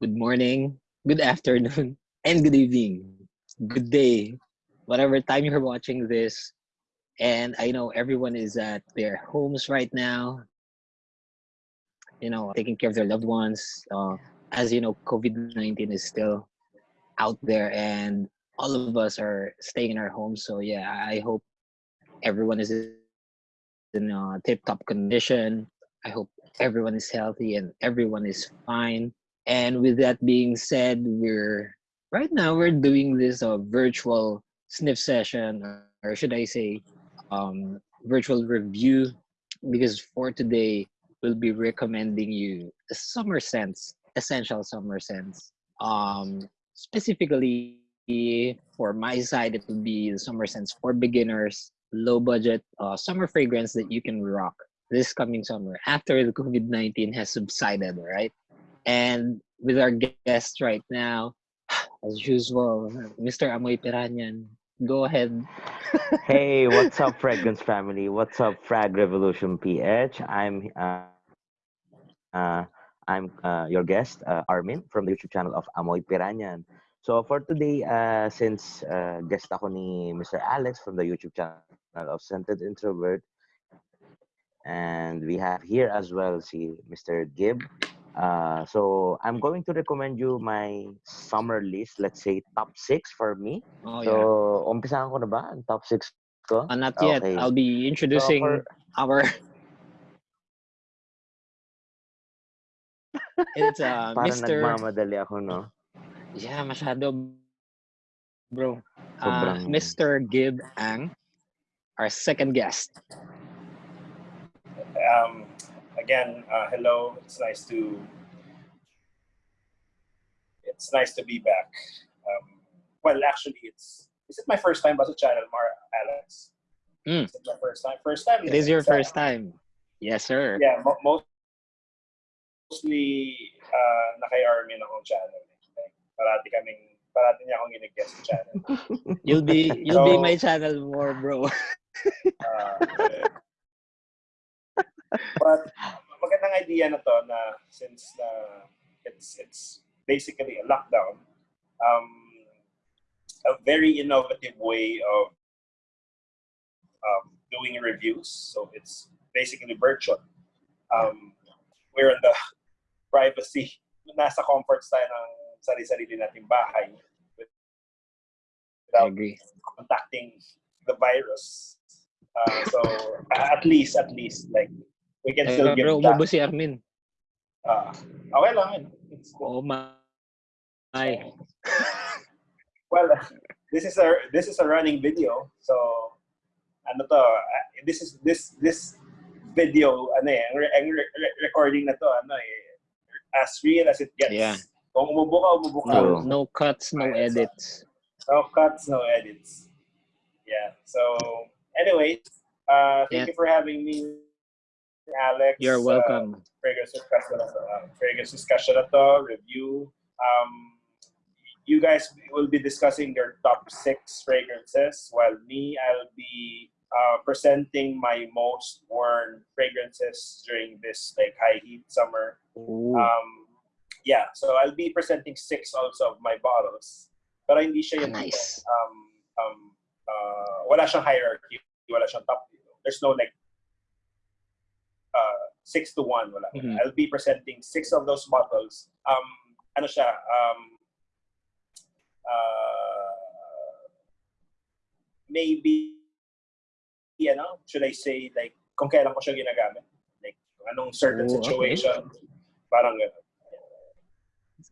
good morning, good afternoon, and good evening, good day, whatever time you're watching this. And I know everyone is at their homes right now, you know, taking care of their loved ones. Uh, as you know, COVID 19 is still out there, and all of us are staying in our homes. So, yeah, I hope everyone is in uh, tip top condition. I hope everyone is healthy and everyone is fine. And with that being said, we're right now we're doing this uh, virtual sniff session, or should I say, um, virtual review, because for today we'll be recommending you a summer sense, essential summer sense. Um, specifically for my side, it will be the summer sense for beginners, low budget uh, summer fragrance that you can rock this coming summer after the COVID 19 has subsided, right? And with our guest right now, as usual, Mr. Amoy Piranyan, go ahead. hey, what's up, Fragrance family? What's up, Frag Revolution PH? I'm uh, uh, I'm uh, your guest, uh, Armin, from the YouTube channel of Amoy Piranyan. So for today, uh, since uh, guest ako ni Mr. Alex from the YouTube channel of Scented Introvert, and we have here as well see Mr. Gibb. Uh, so I'm going to recommend you my summer list. Let's say top six for me. Oh, so yeah. umpisahan ko na ba ang top six ko? Uh, not yet. Okay. I'll be introducing for- our. it's uh, Parang Mr. nagmamadali ako, no? Yeah, masyado, bro. Uh, Sobrang- Mr. Gib Ang, our second guest. Um, again, uh, hello. It's nice to it's nice to be back. Um, well, actually, it's is it my first time as a channel, Mar Alex? Mm. Is it my first time? First time. It is your first time. Yes, sir. Yeah, mo- mo- mostly uh, naka-army na akong channel. Like, parati kaming parati niya akong ginag-guest channel. You'll be you'll be my channel more, bro. Uh, but magandang idea na to na since na it's it's basically a lockdown, um, a very innovative way of um, doing reviews. So it's basically virtual. Um, we're in the privacy, nasa comforts tayo ng sarili-sarili nating bahay without contacting the virus. Uh, so at least, at least, like we can still Eh, give bro, si Armin. Uh, okay lang. yun. It's Oh my. Well, this is a this is a running video. So ano to? uh, This is this this video ano eh, ang, re- ang re- re- recording na to ano eh, as real as it gets. Yeah. Kung umubo ka, umubo ka. No, no cuts, no edits. No cuts, no edits. Yeah. So, anyways, uh, thank Yeah. you for having me, Alex. You're Uh, welcome. fragrance discussion uh, fragrance discussion na to, review. Um, you guys will be discussing your top six fragrances, while me, I'll be uh, presenting my most worn fragrances during this like high heat summer. Ooh. Um, yeah, so I'll be presenting six also of my bottles. Pero hindi siya yung Nice. um, um, uh, wala siyang hierarchy, wala siyang top. There's no like uh, six to one. Wala. Mhm. I'll be presenting six of those bottles. Um, ano siya? Um, uh, maybe, ano, should I say, like, kung kailan ko siya ginagamit. Like, anong certain Oh, okay. situation. Parang gano'n.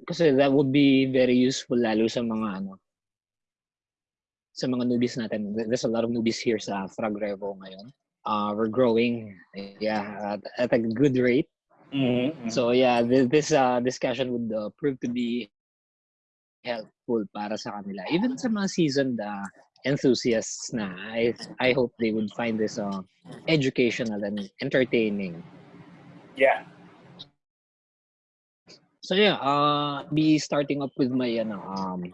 Kasi that would be very useful lalo sa mga ano sa mga newbies natin. There's a lot of newbies here sa Frag Revo ngayon. Uh, we're growing yeah at, at a good rate. Mm-hmm. So yeah, this, this uh, discussion would uh, prove to be helpful para sa kanila. Even sa mga seasoned uh, enthusiasts na, I, I hope they would find this uh, educational and entertaining. yeah. So yeah, uh, be starting up with my ano, um,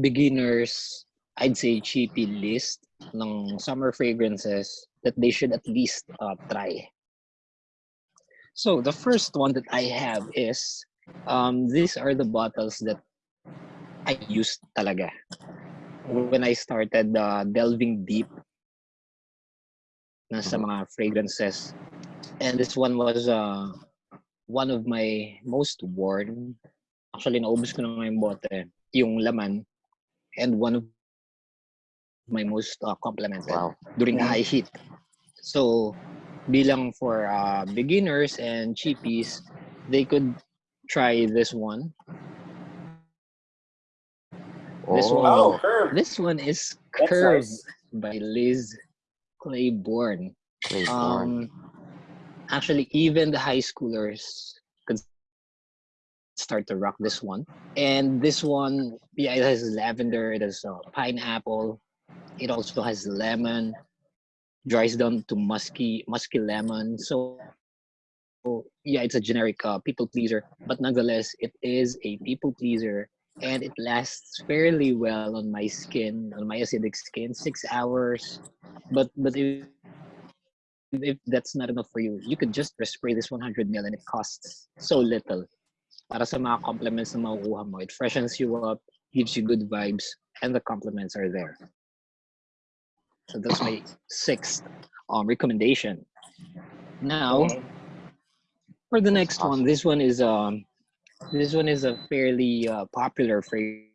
beginners, I'd say cheapy list ng summer fragrances that they should at least uh, try. So the first one that I have is Um, these are the bottles that I used talaga when I started uh, delving deep na sa mga fragrances. And this one was uh, one of my most worn. Actually, naubos ko na nga yung bote, yung laman. And one of my most uh, complimented Wow. during the high heat. So, bilang for uh, beginners and cheapies, they could try this one. This one- Oh, curve. This one is That's Curve nice. by Liz Claiborne. Claiborne. Um, actually, even the high schoolers could start to rock this one. And this one, yeah, it has lavender, it has uh, pineapple, it also has lemon, dries down to musky, musky lemon. So, yeah, it's a generic uh, people pleaser, but nonetheless, it is a people pleaser. And it lasts fairly well on my skin, on my acidic skin, six hours. But but if if that's not enough for you, you could just spray this 100 ml and it costs so little. Para sa mga compliments na mo, it freshens you up, gives you good vibes, and the compliments are there. So that's my sixth um, recommendation. Now, for the next one, this one is um, this one is a fairly uh, popular fragrance.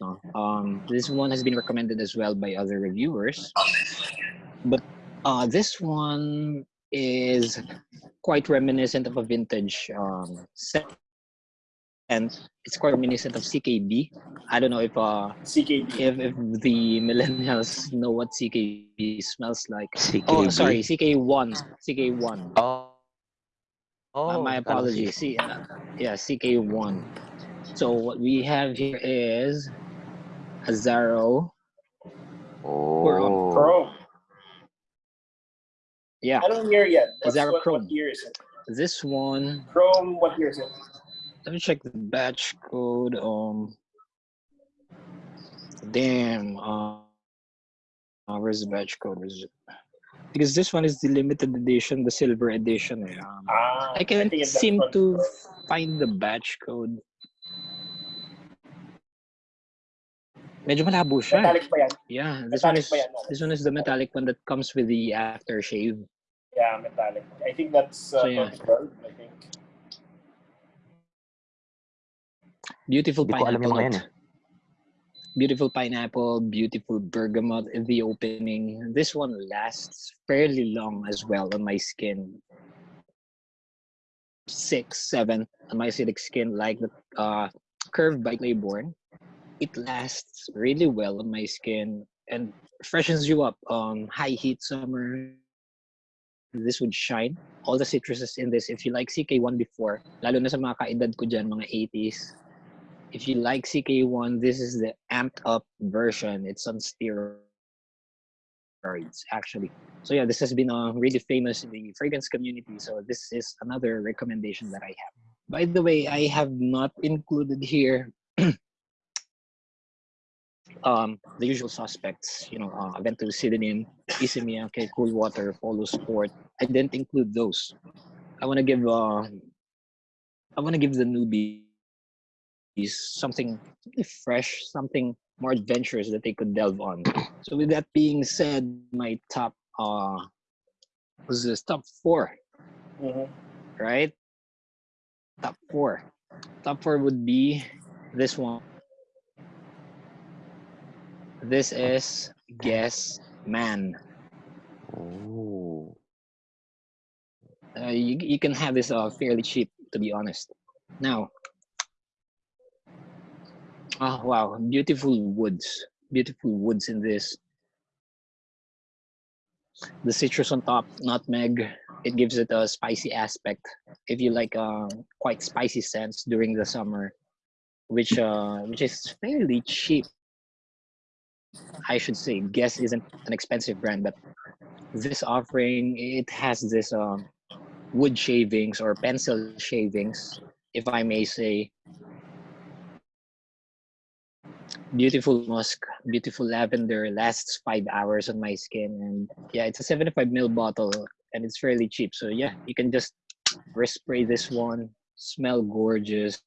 No? Um, this one has been recommended as well by other reviewers, but uh, this one is quite reminiscent of a vintage um, scent, and it's quite reminiscent of CKB. I don't know if uh, CKD. if, if the millennials know what CKB smells like. CKB. Oh, sorry, CK1, CK1. Oh. Uh, Oh, my apologies. C, uh, yeah, CK1. So what we have here is Azaro. Oh. Chrome. Yeah, I don't hear yet. What's, Azaro what, Chrome. what year is it? this one. Chrome, what year is it? Let me check the batch code. Um, damn. Uh, uh, where's the batch code? Where's it? Because this one is the limited edition, the silver edition. eh. Um, Ah, I can't that seem to find the batch code. Medyo malabo siya. Metallic pa yan. Yeah, this one is yan? this one is the metallic one that comes with the aftershave. Yeah, metallic. I think that's uh, So, yeah. I think. Beautiful Hindi ko alam yung pineapple mga yan note. Beautiful pineapple, beautiful bergamot in the opening. This one lasts fairly long as well on my skin. Six, seven on my acidic skin, like the uh, curved by Claiborne. It lasts really well on my skin and freshens you up. Um, high heat summer, this would shine. All the citruses in this. If you like CK1 before, lalo na sa mga kaedad ko dyan, mga 80s, if you like CK1, this is the amped up version. It's on steroids, actually. So yeah, this has been uh, really famous in the fragrance community. So this is another recommendation that I have. By the way, I have not included here um, the usual suspects. You know, uh, Aventus, Sidonin, Isimiake, Cool Water, Polo Sport. I didn't include those. I want to give uh, I want to give the newbies something something fresh, something more adventurous that they could delve on. So with that being said, my top uh was this top four, Mhm. right? Top four. Top four would be this one. This is Guess Man. Oh. Uh, you, you can have this uh, fairly cheap, to be honest. Now, oh wow, beautiful woods, beautiful woods in this. The citrus on top, nutmeg, it gives it a spicy aspect. If you like uh, quite spicy scents during the summer, which uh, which is fairly cheap. I should say, Guess isn't an expensive brand, but this offering it has this um, wood shavings or pencil shavings, if I may say. Beautiful musk, beautiful lavender, lasts five hours on my skin. And yeah, it's a 75 ml bottle and it's fairly cheap. So yeah, you can just respray this one, smell gorgeous,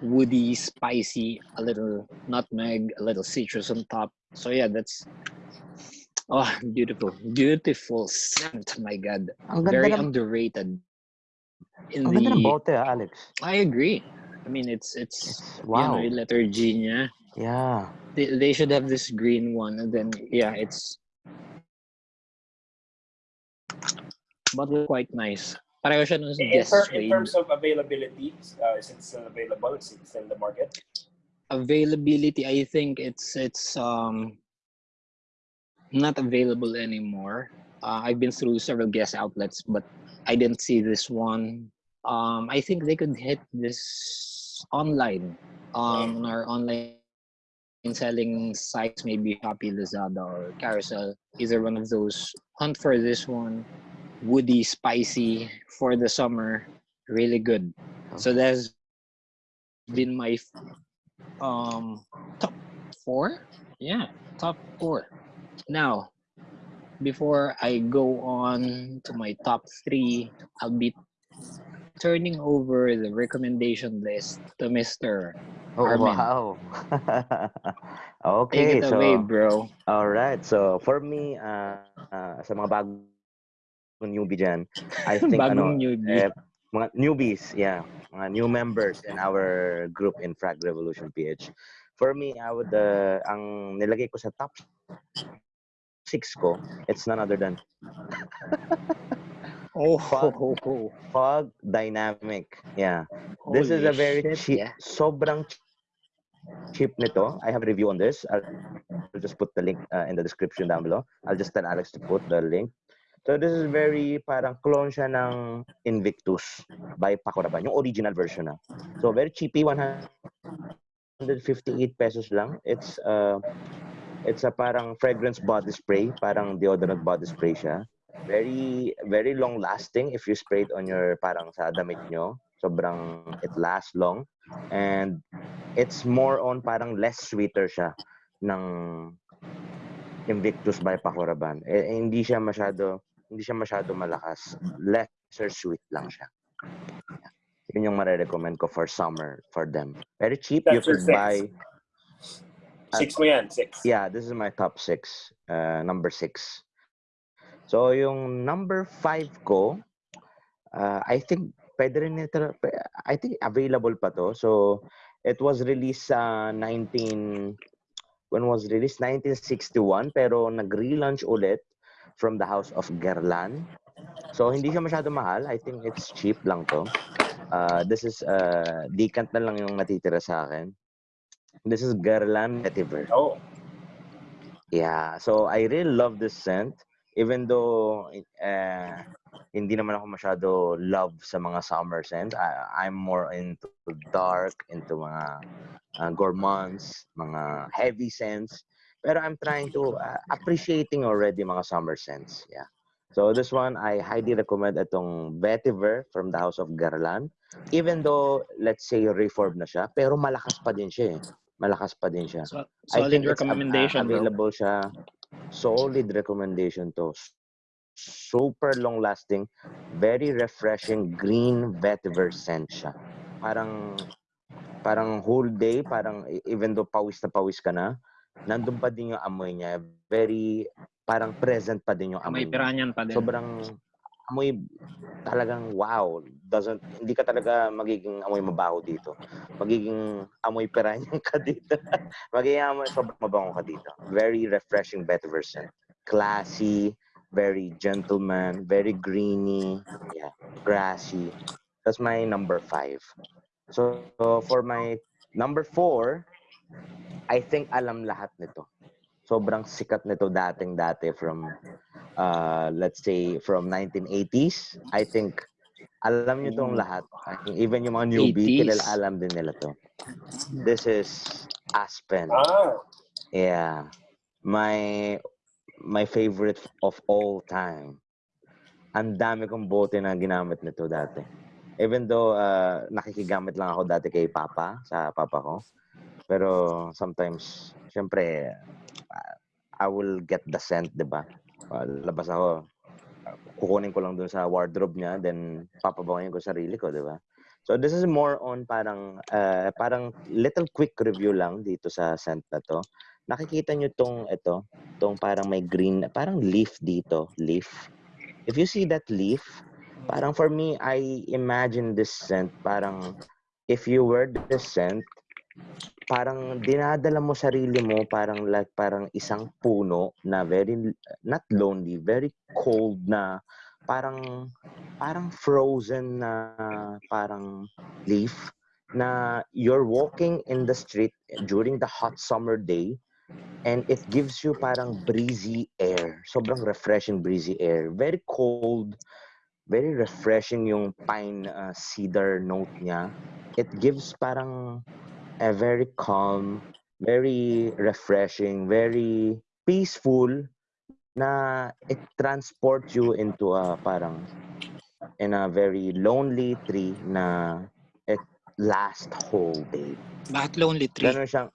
woody, spicy, a little nutmeg, a little citrus on top. So yeah, that's oh beautiful, beautiful scent. My God, Ang ganda very ng, underrated. In ang ganda ng the, bote, ah, Alex. I agree. I mean, it's it's It's, you know wow. yung letter G niya. Yeah. They, they should have this green one, and then yeah, it's but quite nice. Pareho siya nung In, guest ter- in terms of availability, uh, is it still available? Is it still in the market? availability i think it's it's um not available anymore uh, i've been through several guest outlets but i didn't see this one um i think they could hit this online um on our online selling sites maybe Shopee, Lazada or Carousel either one of those. Hunt for this one woody spicy for the summer really good. So that's been my um top four? Yeah top four. Now before i go on to my top three i'll be turning over the recommendation list to mr Oh, Armin. wow. take okay, it so away bro all right. So for me, uh, uh, sa mga bagong newbie dyan, I think bagong ano, newbie eh, mga newbies, yeah, mga new members in our group in Frag Revolution PH. For me, I would, uh, ang nilagay ko sa top six ko, it's none other than oh Fog. Fog Dynamic. Yeah. This is Holy a very shit, cheap, yeah. sobrang cheap nito. I have a review on this. I'll, I'll just put the link uh, in the description down below. I'll just tell Alex to put the link. So this is very parang clone siya ng Invictus by Paco Rabanne, yung original version na. So very cheapy, 158 pesos lang. It's uh, it's a parang fragrance body spray, parang deodorant body spray siya. Very very long lasting if you spray it on your parang sa damit nyo. Sobrang it lasts long and it's more on parang less sweeter siya ng Invictus by Paco Rabanne. Eh, eh, hindi siya masyado hindi siya masyado malakas. Lesser sweet lang siya. Yun yung mare-recommend ko for summer for them. Very cheap. you That's your could six. buy Six mo yan, six. Yeah, this is my top six. Uh, number six. So, yung number five ko, uh, I think, pwede rin ito, I think available pa to. So, it was released sa 19, when was released? 1961, pero nag-relaunch ulit from the house of Guerlain. So, hindi siya masyado mahal. I think it's cheap lang to. Uh, this is, uh, decant na lang yung natitira sa akin. This is Guerlain Vetiver. Oh, Yeah, so I really love this scent. Even though uh, hindi naman ako masyado love sa mga summer scent, I, I'm more into dark, into mga uh, gourmands, mga heavy scents. Pero I'm trying to uh, appreciating already mga summer scents. Yeah. So this one, I highly recommend itong Vetiver from the House of Garland. Even though, let's say, reformed na siya, pero malakas pa din siya eh. Malakas pa din siya. So, I solid think it's, uh, recommendation uh, bro. available siya. Solid recommendation to. Super long lasting, very refreshing green vetiver scent siya. Parang parang whole day, parang e- even though pawis na pawis ka na, nandun pa din yung amoy niya. Very parang present pa din yung may amoy niya. piranyan pa din Sobrang amoy talagang wow. Doesn't hindi ka talaga magiging amoy mabaho dito. Magiging amoy piranha ka dito. magiging amoy sobrang mabango ka dito. Very refreshing vetiver scent. Classy, very gentleman, very greeny, yeah, grassy. That's my number five. So, so for my number four, I think alam lahat nito. Sobrang sikat nito dating dati from uh, let's say from 1980s. I think alam niyo tong Mm. lahat. Even yung mga newbie, 80s. kilala alam din nila to. This is Aspen. ah, Yeah. My my favorite of all time. Ang dami kong bote na ginamit nito dati. Even though uh, nakikigamit lang ako dati kay Papa, sa Papa ko. Pero sometimes, syempre, I will get the scent, di ba? Uh, labas ako, kukunin ko lang dun sa wardrobe niya, then papabangayin ko sarili ko, di ba? So this is more on parang uh, parang little quick review lang dito sa scent na to. Nakikita nyo tong ito, tong parang may green, parang leaf dito, leaf. If you see that leaf, parang for me, I imagine this scent parang if you were this scent, parang dinadala mo sarili mo parang like parang isang puno na very not lonely, very cold na parang parang frozen na parang leaf na you're walking in the street during the hot summer day and it gives you parang breezy air. Sobrang refreshing breezy air. Very cold, very refreshing yung pine uh, cedar note niya. It gives parang a very calm, very refreshing, very peaceful na it transports you into a parang in a very lonely tree na it last whole day. Bakit lonely tree? Ganon siyang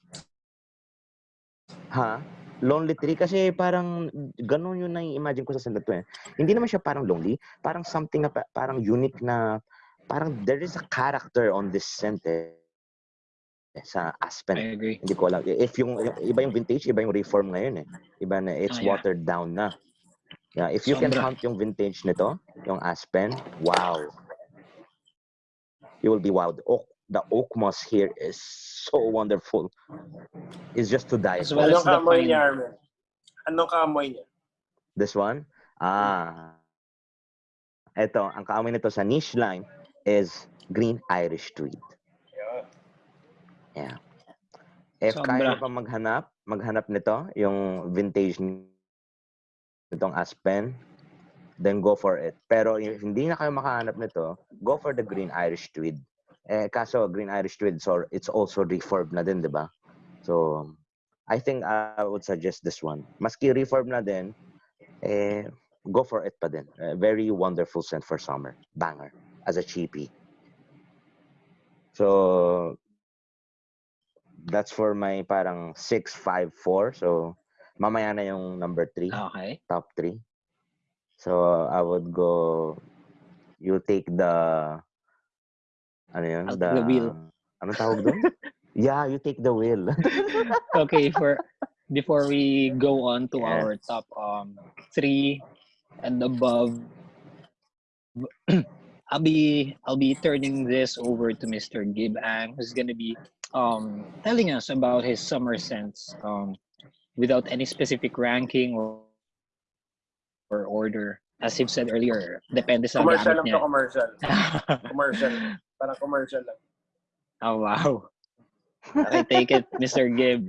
Ha? Lonely tree kasi parang ganun yung nai-imagine ko sa sandal to eh. Hindi naman siya parang lonely, parang something na pa- parang unique na parang there is a character on this scent eh sa Aspen. I agree. Hindi ko alam. If yung, yung iba yung vintage, iba yung reform ngayon eh. Iba na it's Ah, yeah. watered down na. Yeah, if you can Sobra. hunt yung vintage nito, yung Aspen, wow. You will be wowed. Oak, the oak moss here is so wonderful. It's just to die As for. well as Anong the kaamoy niya, Armin? Anong kaamoy niya? This one? Ah. Ito, ang kaamoy nito sa niche line is green Irish tweed. Yeah. If kaya Sobra. pa maghanap, maghanap nito, yung vintage nitong Aspen, then go for it. Pero if hindi na kayo makahanap nito, go for the green Irish tweed. Eh, kaso green Irish tweed, so it's also reformed na din, di ba? So, I think I would suggest this one. Maski reform na din, eh, go for it pa din. Eh, very wonderful scent for summer. Banger. As a cheapie. So, that's for my parang 654. So, mamaya na yung number 3, Okay. top 3. So, I would go, you take the, ano yun? I'll take the wheel. Ano tawag doon? yeah, you take the wheel. Okay, for before we go on to Yes. our top um three and above, I'll be I'll be turning this over to Mr. Gib Ang, who's gonna be um telling us about his summer scents um without any specific ranking or or order. As you've said earlier, depende sa Commercial lang to, commercial. Commercial. Parang commercial lang. oh wow. Okay, take it, Mr. Gib.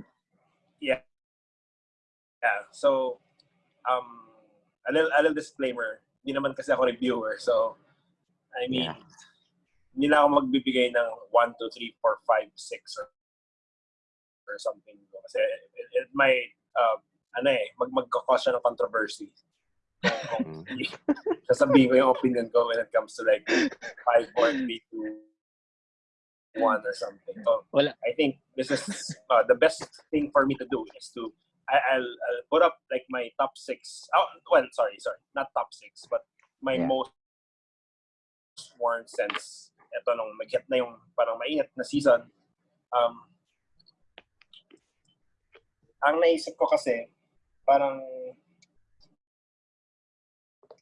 Yeah. Yeah, so, um, a little, a little disclaimer. Hindi naman kasi ako reviewer. So, I mean, Yeah. Hindi na ako magbibigay ng 1, 2, 3, 4, 5, 6 or, or something. Kasi it, it might, uh, ano eh, mag magkakos siya ng controversy. Kung, kung sasabihin ko yung opinion ko when it comes to like 5, 4, 3, 2, 1 or something. So, Wala. I think this is uh, the best thing for me to do is to I, I'll, I'll put up like my top six. Oh, well, sorry, sorry, not top six, but my Yeah. most worn since ito nung mag-hit na yung parang mainit na season. Um, ang naisip ko kasi, parang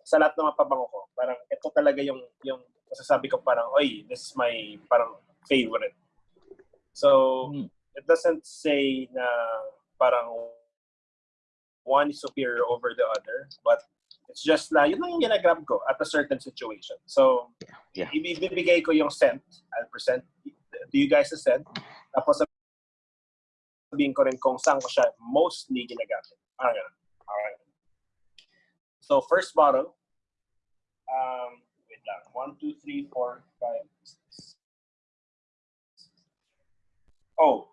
sa lahat ng mga pabango ko, parang ito talaga yung yung masasabi ko parang, oy, this is my parang favorite. So, Hmm. it doesn't say na parang one is superior over the other, but it's just na yun lang yung ginagrab ko at a certain situation. So, Yeah. ibibigay ko yung scent. I'll present to you guys a scent. Tapos sabihin ko rin kung saan ko siya mostly ginagamit. Parang ganun. Alright. So, first bottle. Um, wait lang. One, two, three, four, five, six. Oh,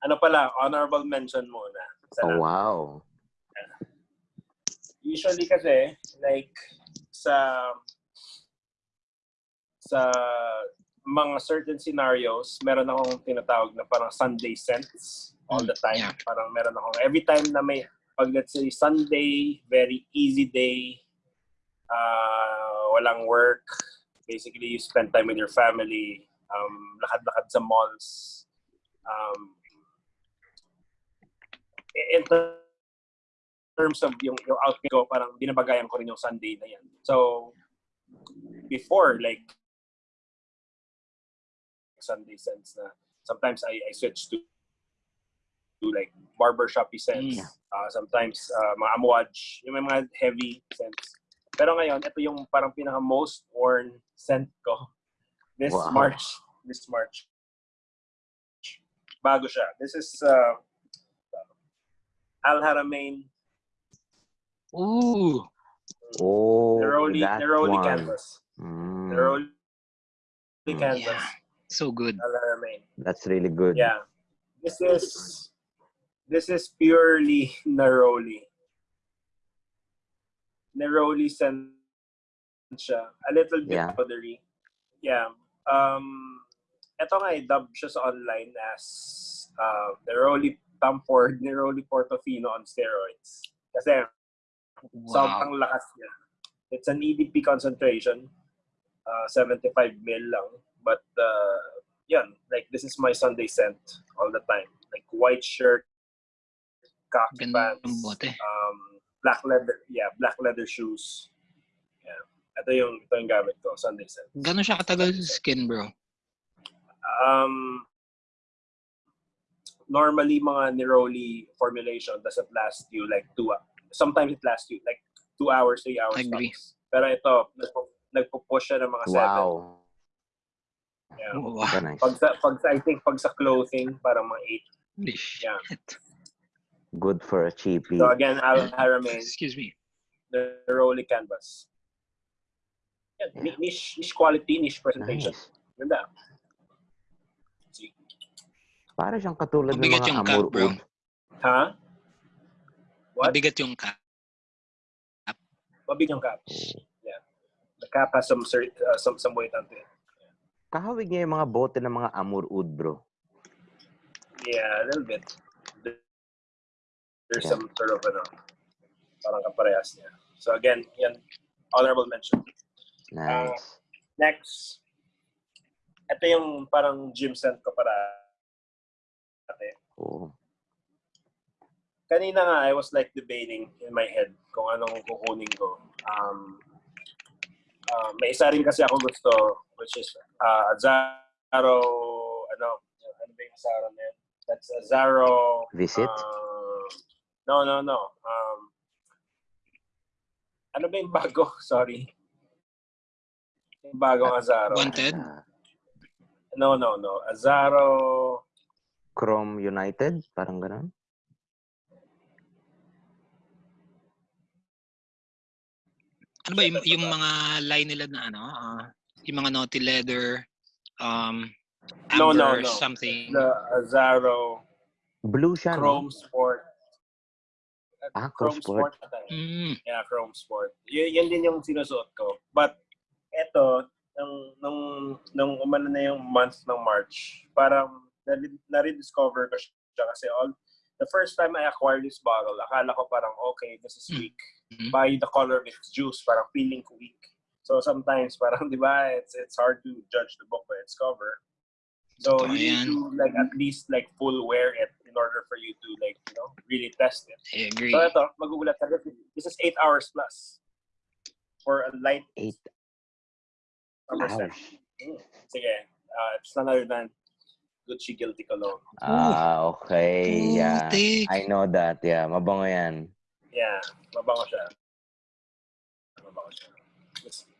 ano pala, honorable mention muna. Sa Oh, wow. Usually kasi like sa sa mga certain scenarios, meron akong tinatawag na parang Sunday scents all the time. Yeah. Parang meron akong every time na may pag let's say Sunday, very easy day, uh, walang work, basically you spend time with your family, um, lakad-lakad sa malls. Um, in terms of yung, yung outfit ko, parang binabagayan ko rin yung Sunday na yan. So, before, like, Sunday sense na sometimes I, I switch to, to like barbershop sense. Mm. Uh, sometimes uh, mga amwaj, yung may mga heavy scents. Pero ngayon, ito yung parang pinaka most worn scent ko this Wow. March. This March. Bago siya. This is uh, Al Haramain Ooh. Oh, Neroli, that Neroli one. Canvas. Mm, Neroli Mm. Canvas. Yeah. So good. That's really good. Yeah. This is this is purely Neroli. Neroli scent siya. A little bit Yeah. powdery. Yeah. Um, ito nga, i-dub siya sa online as uh, Neroli Tamford, Neroli Portofino on steroids. Kasi Wow. sobrang lakas niya. It's an EDP concentration. Uh, 75 mil lang. But, uh, yan. Like, this is my Sunday scent all the time. Like, white shirt, khaki pants, um, black leather, yeah, black leather shoes. Yeah. Ito yung, ito yung gamit ko, Sunday scent. Gano'n siya katagal sa skin, bro? Um, normally, mga Neroli formulation doesn't last you like two, sometimes it lasts you like two hours, three hours. Agree. tops. Pero ito, nagpo- nagpo-push siya ng mga seven. Wow. Yeah. Wow. Pag sa, pag sa, I think pag sa clothing, parang mga eight. Holy shit. Yeah. Good for a cheapie. So again, Al Haramain, Excuse me. the Neroli canvas. Yeah, ni- niche, niche quality, niche presentation. Nice. Ganda. Para siyang katulad ng mga amur. Ha? What? Mabigat yung cap. Mabig yung cap. Yeah. The cap has some cert, uh, some some weight onto it. Kahawig niya yung mga bote ng mga amur oud, bro. Yeah, a little bit. There- There's Yeah. some sort of ano, parang kaparehas niya. So again, yan, honorable mention. Nice. Next, ito yung parang gym scent ko para Oh. Kanina nga I was like debating in my head kung anong kukunin ko. Um, uh, may isa rin kasi ako gusto which is uh, Azaro ano ano ba yung Azaro na yun? That's Azaro Visit? uh, no no no um, ano ba yung bago? Sorry. Yung bagong Azaro. Wanted? No, no, no. Azaro. Chrome United? Parang ganun? Ano ba yung, yung mga line nila na ano? ah, yung mga naughty leather, um, No, no, amber, no. something. The Azaro. Blue siya, no? Chrome Sport. Ah, Chrome Sport. yun. Mm, Yeah, Chrome Sport. Y- yan din yung sinusuot ko. But, eto, nung, nung, nung umano na yung month ng March, parang nare- na-rediscover ko siya kasi all, the first time I acquired this bottle, akala ko parang, okay, this is Mm. weak. Mhm. By the color of its juice, parang feeling ko weak. So sometimes, parang, di ba, it's, it's hard to judge the book by its cover. So Totoo you need to like at least like full wear it in order for you to like, you know, really test it. I agree. So ito, magugulat ka. This is 8 hours plus for a light Eight summer scent. hours. Mm. Sige, uh, it's none other than Gucci Guilty Cologne. Ah, okay. Yeah. I know that. Yeah, mabango yan. Yeah, mabango siya. Mabango siya. It's,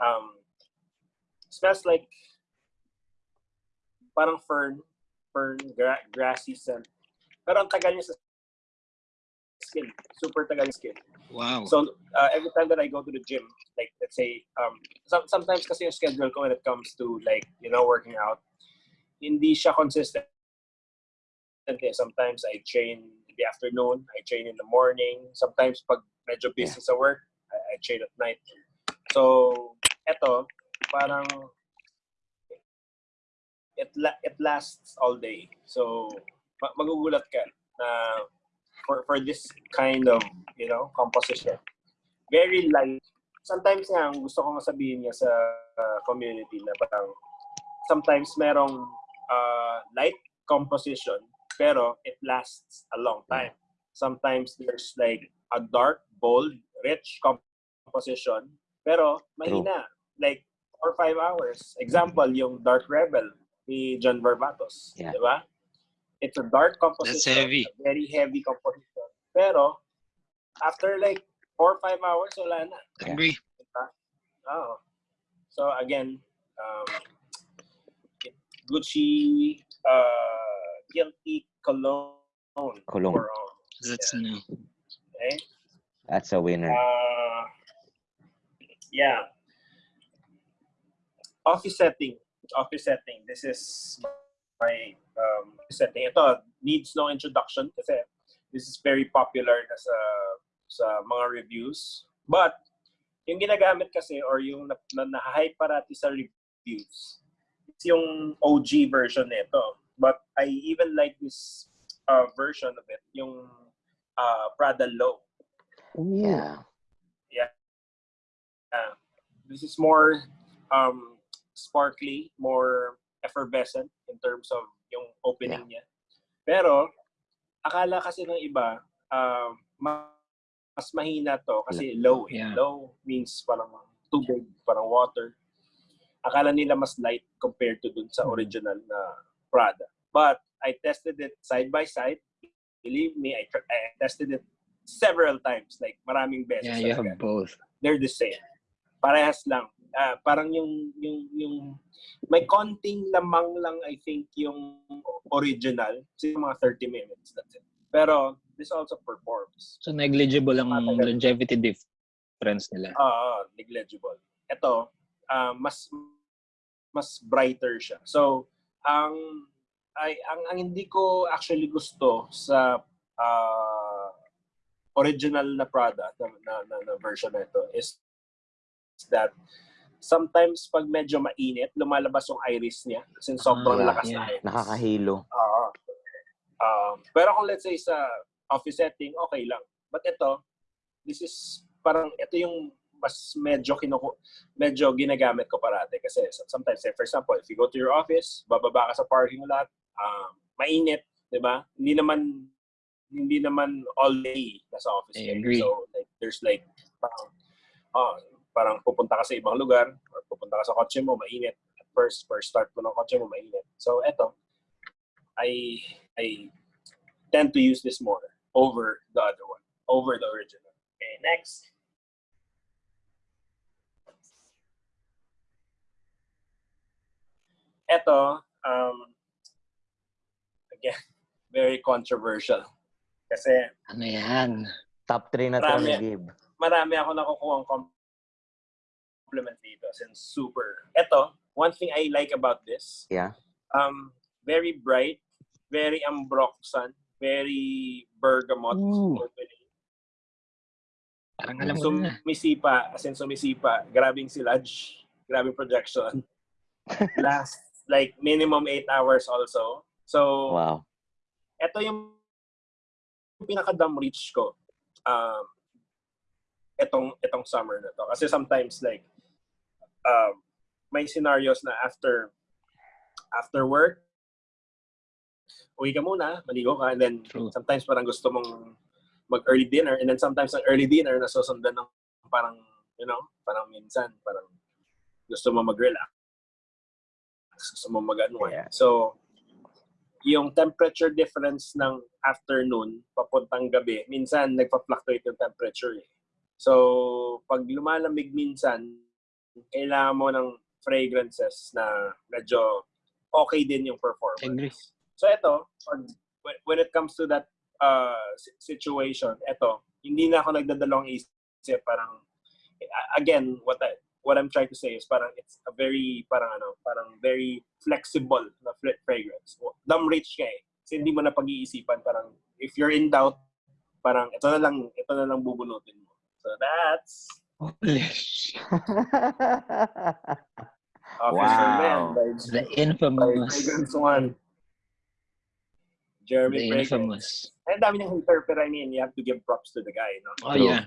um, smells like parang fern, fern, gra- grassy scent. Pero ang tagal niya sa skin. Super tagal skin. Wow. So uh, every time that I go to the gym, like let's say, um, some, sometimes kasi yung schedule ko when it comes to like you know working out, hindi siya consistent. Okay, Sometimes I train in the afternoon, I train in the morning. Sometimes pag medyo busy sa work, I, I train at night. So eto, parang it la- it lasts all day. So ma- magugulat ka na for for this kind of you know composition very light sometimes nga gusto ko masabihin niya sa uh, community na parang sometimes merong uh, light composition, pero it lasts a long time. Sometimes there's like a dark, bold, rich composition, pero mahina. Like four or five hours. Example, yung Dark Rebel ni John Barbatos. Yeah. Di ba? It's a dark composition. That's heavy. a very heavy composition. Pero, after like four or five hours, wala na. Agree. Oh. So again, um, Gucci uh, guilty cologne Cologne. for all. That's ano. Okay. That's a winner. Uh, yeah. Office setting. Office setting. This is my um, setting. Ito needs no introduction kasi this is very popular na sa sa mga reviews. But yung ginagamit kasi or yung na, na, na-hype parati sa reviews it's yung OG version nito. But I even like this uh, version of it, yung uh, Prada Low. Yeah. Uh, this is more um, sparkly, more effervescent in terms of yung opening niya. Pero, akala kasi ng iba, um, ma- mas mahina to kasi low. eh. Yeah. Low means parang tubig, parang water. Akala nila mas light compared to dun sa original na Prada. But I tested it side by side. Believe me, I, I tested it several times, like maraming beses. Yeah, you have both. they're the same. Parehas lang. Ah, parang yung yung yung may konting lamang lang I think yung original. Kasi mga 30 minutes that's it. Pero this also performs. So negligible ang Matagal. longevity difference nila. Ah, negligible. Ito, ah, mas mas brighter siya. So, ang ay ang, ang hindi ko actually gusto sa ah, original na product na, na, na, na version na ito is that sometimes pag medyo mainit, lumalabas yung iris niya kasi sobrang Ah, lakas yeah. ng iris. Nakakahilo. Oo. Um, pero kung let's say sa office setting, okay lang. But ito, this is parang ito yung mas medyo kinuku medyo ginagamit ko parate kasi sometimes say for example if you go to your office bababa ka sa parking lot um, mainit 'di ba hindi naman hindi naman all day nasa office I agree. so like there's like parang oh, parang pupunta ka sa ibang lugar or pupunta ka sa kotse mo mainit at first first start mo ng kotse mo mainit so eto I I tend to use this more over the other one, over the original. Okay, next. Ito, um, again, very controversial. Kasi Ano yan? Top 3 na to Marami. ni Gib. marami ako nakukuha ang compliment dito since super. Ito, one thing I like about this, Yeah. um, very bright, very ambroxan, very bergamot. Parang alam mo na. Sumisipa, as in sumisipa, grabing silage, grabing projection. Last, like, minimum 8 hours also. So, Wow. ito yung pinaka-dumb reach ko. Um, itong, itong summer na to. Kasi sometimes, like, um, may scenarios na after after work, uwi ka muna, maligo ka, and then True. sometimes parang gusto mong mag-early dinner, and then sometimes ang early dinner nasusundan ng parang, you know, parang minsan, parang gusto mo mag-relax. Gusto mo mag-unwind. Yeah. So, yung temperature difference ng afternoon papuntang gabi, minsan nagpa-fluctuate yung temperature eh. So, pag lumalamig minsan, kailangan mo ng fragrances na medyo okay din yung performance. Agree. So ito, pag, when- it comes to that uh, si- situation, ito, hindi na ako nagdadalawang isip. Parang, again, what I, what I'm trying to say is parang it's a very, parang ano, parang very flexible na fragrance. Dumb rich ka eh. Kasi hindi mo na pag-iisipan. Parang, if you're in doubt, parang ito na lang, ito na lang bubunutin mo. So that's Holy sh- Officer Wow. Man by, The by infamous. Fragrance One. Jeremy The Fragrance. infamous. Ang dami niyang hater, pero I mean, you have to give props to the guy, no? Oh True. yeah.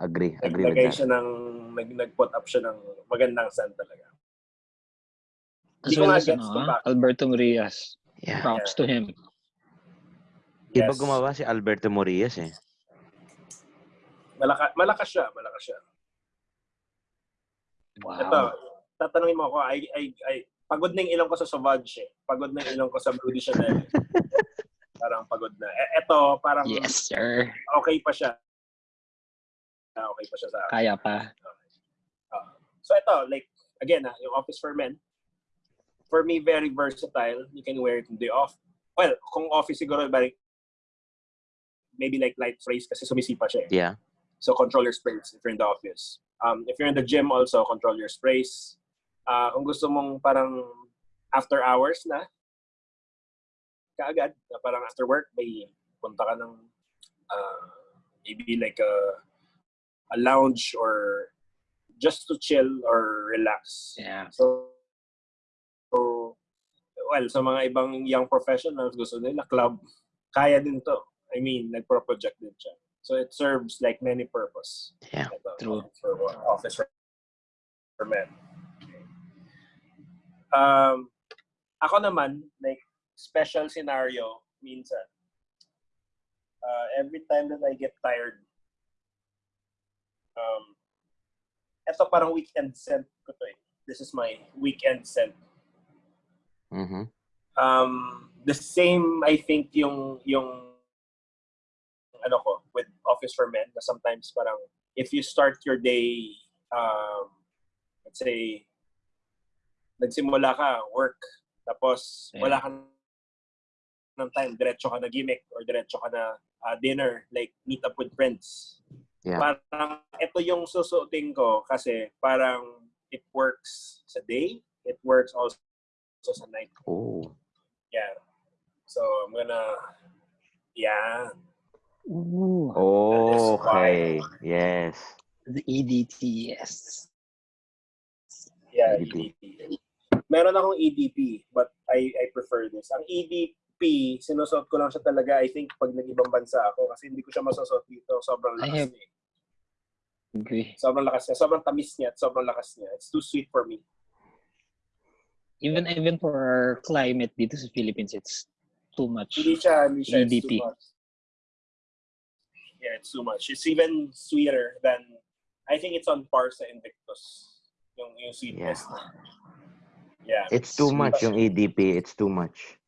Agree. Agree with that. siya ng, nag, nag-put up siya ng magandang scent talaga. As well as ano, ah, bakit. Alberto Murias. Yeah. Props to him. Iba Yes. gumawa si Alberto Morias eh. Malaka, malakas siya, malakas siya. Ito, Wow. tatanungin mo ako, ay, ay, ay, pagod na yung ilong ko sa Sauvage eh. Pagod na yung ilong ko sa Blue Chanel. parang pagod na. E, eto, parang Yes, sir. okay pa siya. Ah, Okay pa siya sa akin. Kaya pa. So ito, like, again, ah, yung Office for Men, for me, very versatile. You can wear it in the off. Well, kung office siguro, like, maybe like light sprays kasi sumisipa siya eh. Yeah. So control your sprays if you're in the office. Um, if you're in the gym also, control your sprays. Uh, kung gusto mong parang after hours na, kaagad, na parang after work, may punta ka ng uh, maybe like a, a lounge or just to chill or relax. Yeah. So, so, well, sa mga ibang young professionals, gusto nila club, kaya din to. I mean, nagpro-project din siya. So it serves like many purpose. Yeah. Ito, True. For office for, men. Um, ako naman, like, special scenario, minsan, uh, every time that I get tired, um, ito parang weekend scent ko to eh. This is my weekend scent. Mm-hmm. Um, the same, I think, yung, yung, ano ko, with Office for Men, na sometimes parang, if you start your day, um, let's say, nagsimula ka, work, tapos Yeah. wala ka ng time, diretso ka na gimmick, or diretso ka na uh, dinner, like, meet up with friends. Yeah. Parang, ito yung susuotin ko kasi parang it works sa day, it works also sa night. Oh. Yeah. So I'm gonna yeah. Ooh. Okay. Yes. The EDT, yes. Yeah, EDP. EDP. Meron akong EDP, but I I prefer this. Ang EDP, sinusuot ko lang siya talaga, I think, pag nag-ibang bansa ako kasi hindi ko siya masusuot dito. Sobrang lakas have- niya. Agree. Sobrang lakas niya. Sobrang tamis niya at sobrang lakas niya. It's too sweet for me. Even even for our climate dito sa Philippines, it's too much. Hindi siya, hindi siya. It's EDP. too much. Yeah, it's too much. It's even sweeter than, I think it's on par sa Invictus. Yung, yung sweetness. Yeah. It's too much yung EDP. It's too much.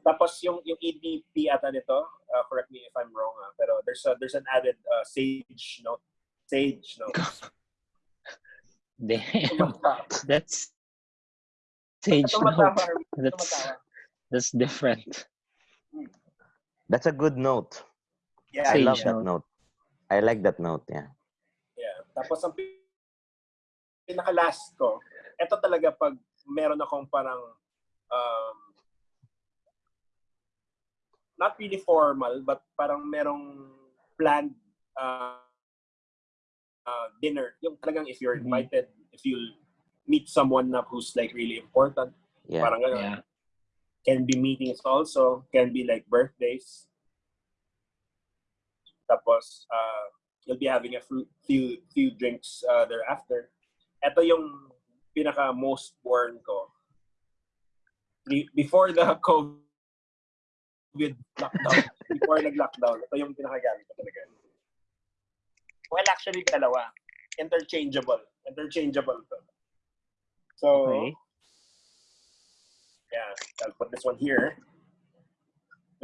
Tapos yung yung EDP ata nito, uh, correct me if I'm wrong, ah, pero there's a, there's an added uh, sage note. Sage note. Damn, that's sage note. That's that's different. That's a good note. Yeah, I Sage love yeah, that note. I like that note. Yeah. yeah. Tapos ang pi- pinaka-last ko, ito talaga pag meron akong parang um, not really formal, but parang merong planned uh, uh, dinner. Yung talagang if you're Mhm. invited, if you meet someone na who's like really important, Yeah. parang ganun. Yeah. Can be meetings also, can be like birthdays. Tapos, uh, you'll be having a few few, drinks uh, thereafter. Ito yung pinaka most worn ko. Be- Before the COVID lockdown, before nag-lockdown, ito yung pinakagamit ko talaga. Well, actually, dalawa. Interchangeable. Interchangeable to. So, Okay. yeah, I'll put this one here.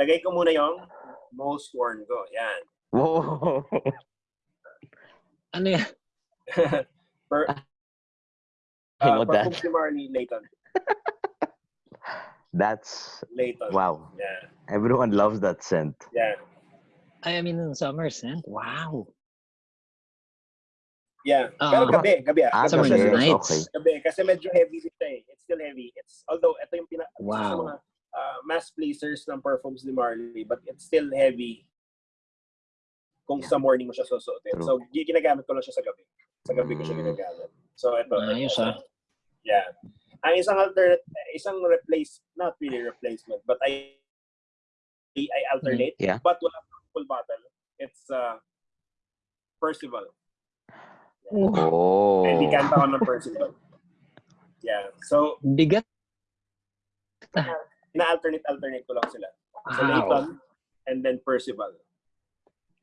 Lagay ko muna yung most worn ko. Yan. Whoa. Ano yan? per, I uh, know that. Perfume si Marley Layton. That's Layton. wow. Yeah. Everyone loves that scent. Yeah. I mean, in summer scent. Wow. Yeah. Ah. Pero gabi, gabi ah. Ah, Gabi Summer siya gabi. nights. Okay. Gabi. Kasi medyo heavy siya eh. It's still heavy. It's, although, ito yung pina, isa sa Wow. mga uh, mass pleasers ng perfumes ni Marley, but it's still heavy kung Yeah. sa morning mo siya susuotin. True. So, ginagamit ko lang siya sa gabi. Sa gabi ko siya Mm. ginagamit. So, ito. Ayos, ito. ah. Yeah. Ang isang alternate, isang replace, not really replacement, but I I alternate. Yeah. But wala pang full bottle. It's uh, Percival. Oh. Hindi kanta ko ng Percival. Yeah. So, Bigat. ina-alternate-alternate ko lang sila. So, Wow. Layton and then Percival.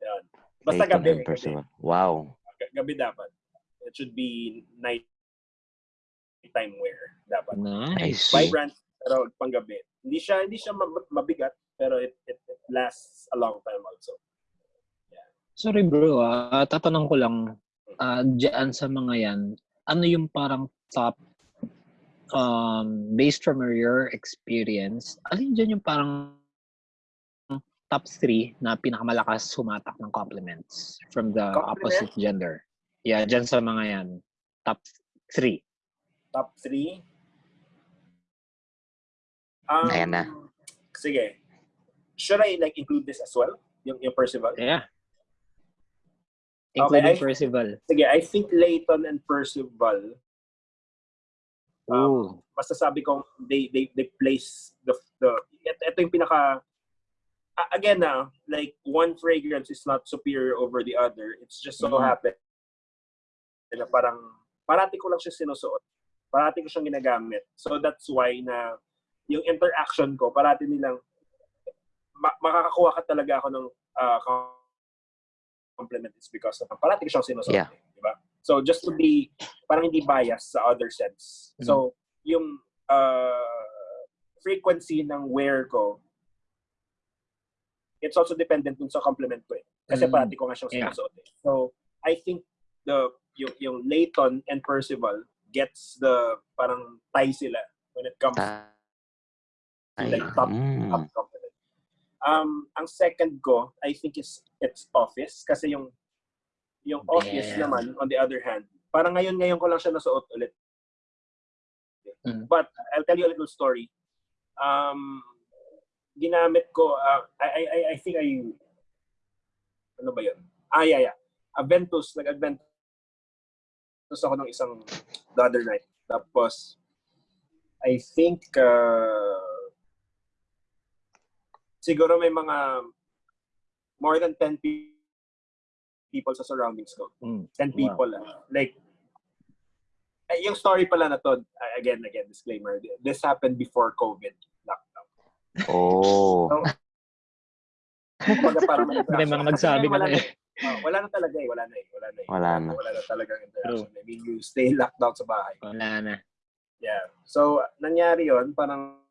Yan. Basta Layton gabi. and gabi. Percival. Wow. Gabi dapat. It should be night time wear dapat. Nice. Vibrant pero panggabi. Hindi siya hindi siya mab- mabigat pero it, it, it lasts a long time also. Sorry bro, ah tatanong ko lang, ah dyan sa mga yan, ano yung parang top, um, based from your experience, alin dyan yung parang top three na pinakamalakas sumatak ng compliments from the Compliment? opposite gender? Yeah, dyan sa mga yan. Top three. Top 3. Um, Ayan na. Sige. Should I like include this as well? Yung, yung Percival? Yeah. Okay, Including I- Percival. Sige, I think Layton and Percival, um, Ooh. masasabi kong they, they, they place the, the, ito, ito yung pinaka, a- again na, like one fragrance is not superior over the other. It's just so Mhm. happen na parang, parati ko lang siya sinusuot. Parati ko siyang ginagamit. So that's why na yung interaction ko, parati nilang, ma- makakakuha ka talaga ako ng uh, compliment is because of parati ko siyang sinusuot. Yeah. eh, Di ba? So just to be, parang hindi bias sa other sense. So, yung uh, frequency ng wear ko, it's also dependent dun sa compliment ko eh. Kasi Mm. parati ko nga siyang Yeah. sinusuot eh. So, I think the yung, yung Layton and Percival gets the parang tie sila when it comes Ay, like top mm. top compliment. Um, ang second ko, I think is it's Office kasi yung yung Office naman on the other hand, parang ngayon ngayon ko lang siya nasuot ulit. Mm. But I'll tell you a little story. Um, ginamit ko, uh, I, I, I- I think I, ano ba yun? Ah, yeah, yeah. Aventus, nag-Aventus ako ng isang the other night. Tapos, I think, uh, siguro may mga more than 10 pe- people sa surroundings ko. Mm. 10 Wow. people. ah. Like, eh, yung story pala na to, uh, again, again, disclaimer, this happened before COVID lockdown. Oh. Kumbaga parang may May mga nagsabi Kasi na wala eh. Oh, wala na talaga eh, wala na eh, wala na eh. Wala na. Wala na talagang interaction. I mean, you stay locked down sa bahay. Wala na. Yeah. So, nangyari yon parang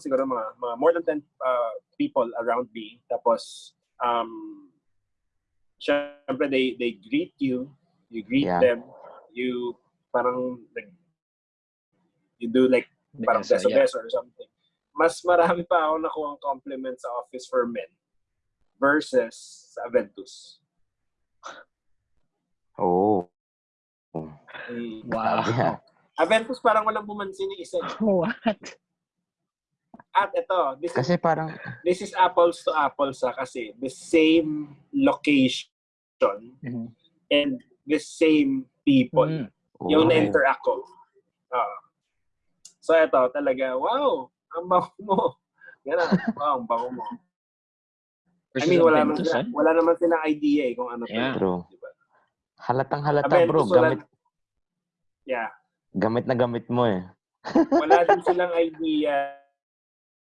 siguro mga, mga more than 10 uh, people around me. Tapos, um, syempre, they, they greet you. You greet Yeah. them. You parang, like, you do like parang Beso, yeah. beso-beso or something. Mas marami pa ako nakuha ang compliment sa Office for Men versus sa Aventus. Oh. Mm. Wow. Grabe, ah. Aventus parang walang bumansin yung isa. What? At ito, this is Kasi parang, this is apples to apples ha, kasi the same location Mhm. and the same people Mm. yung oh. na-interact ko. Oo. so ito talaga, wow, ang bango mo. Yan na, wow, ang bango mo. I mean, wala naman, Aventus, sila, ah. wala naman silang idea eh kung ano. Yeah. True. Diba? Halatang halata Aventus, bro. wala- Gamit, Yeah. gamit na gamit mo eh. Wala din silang idea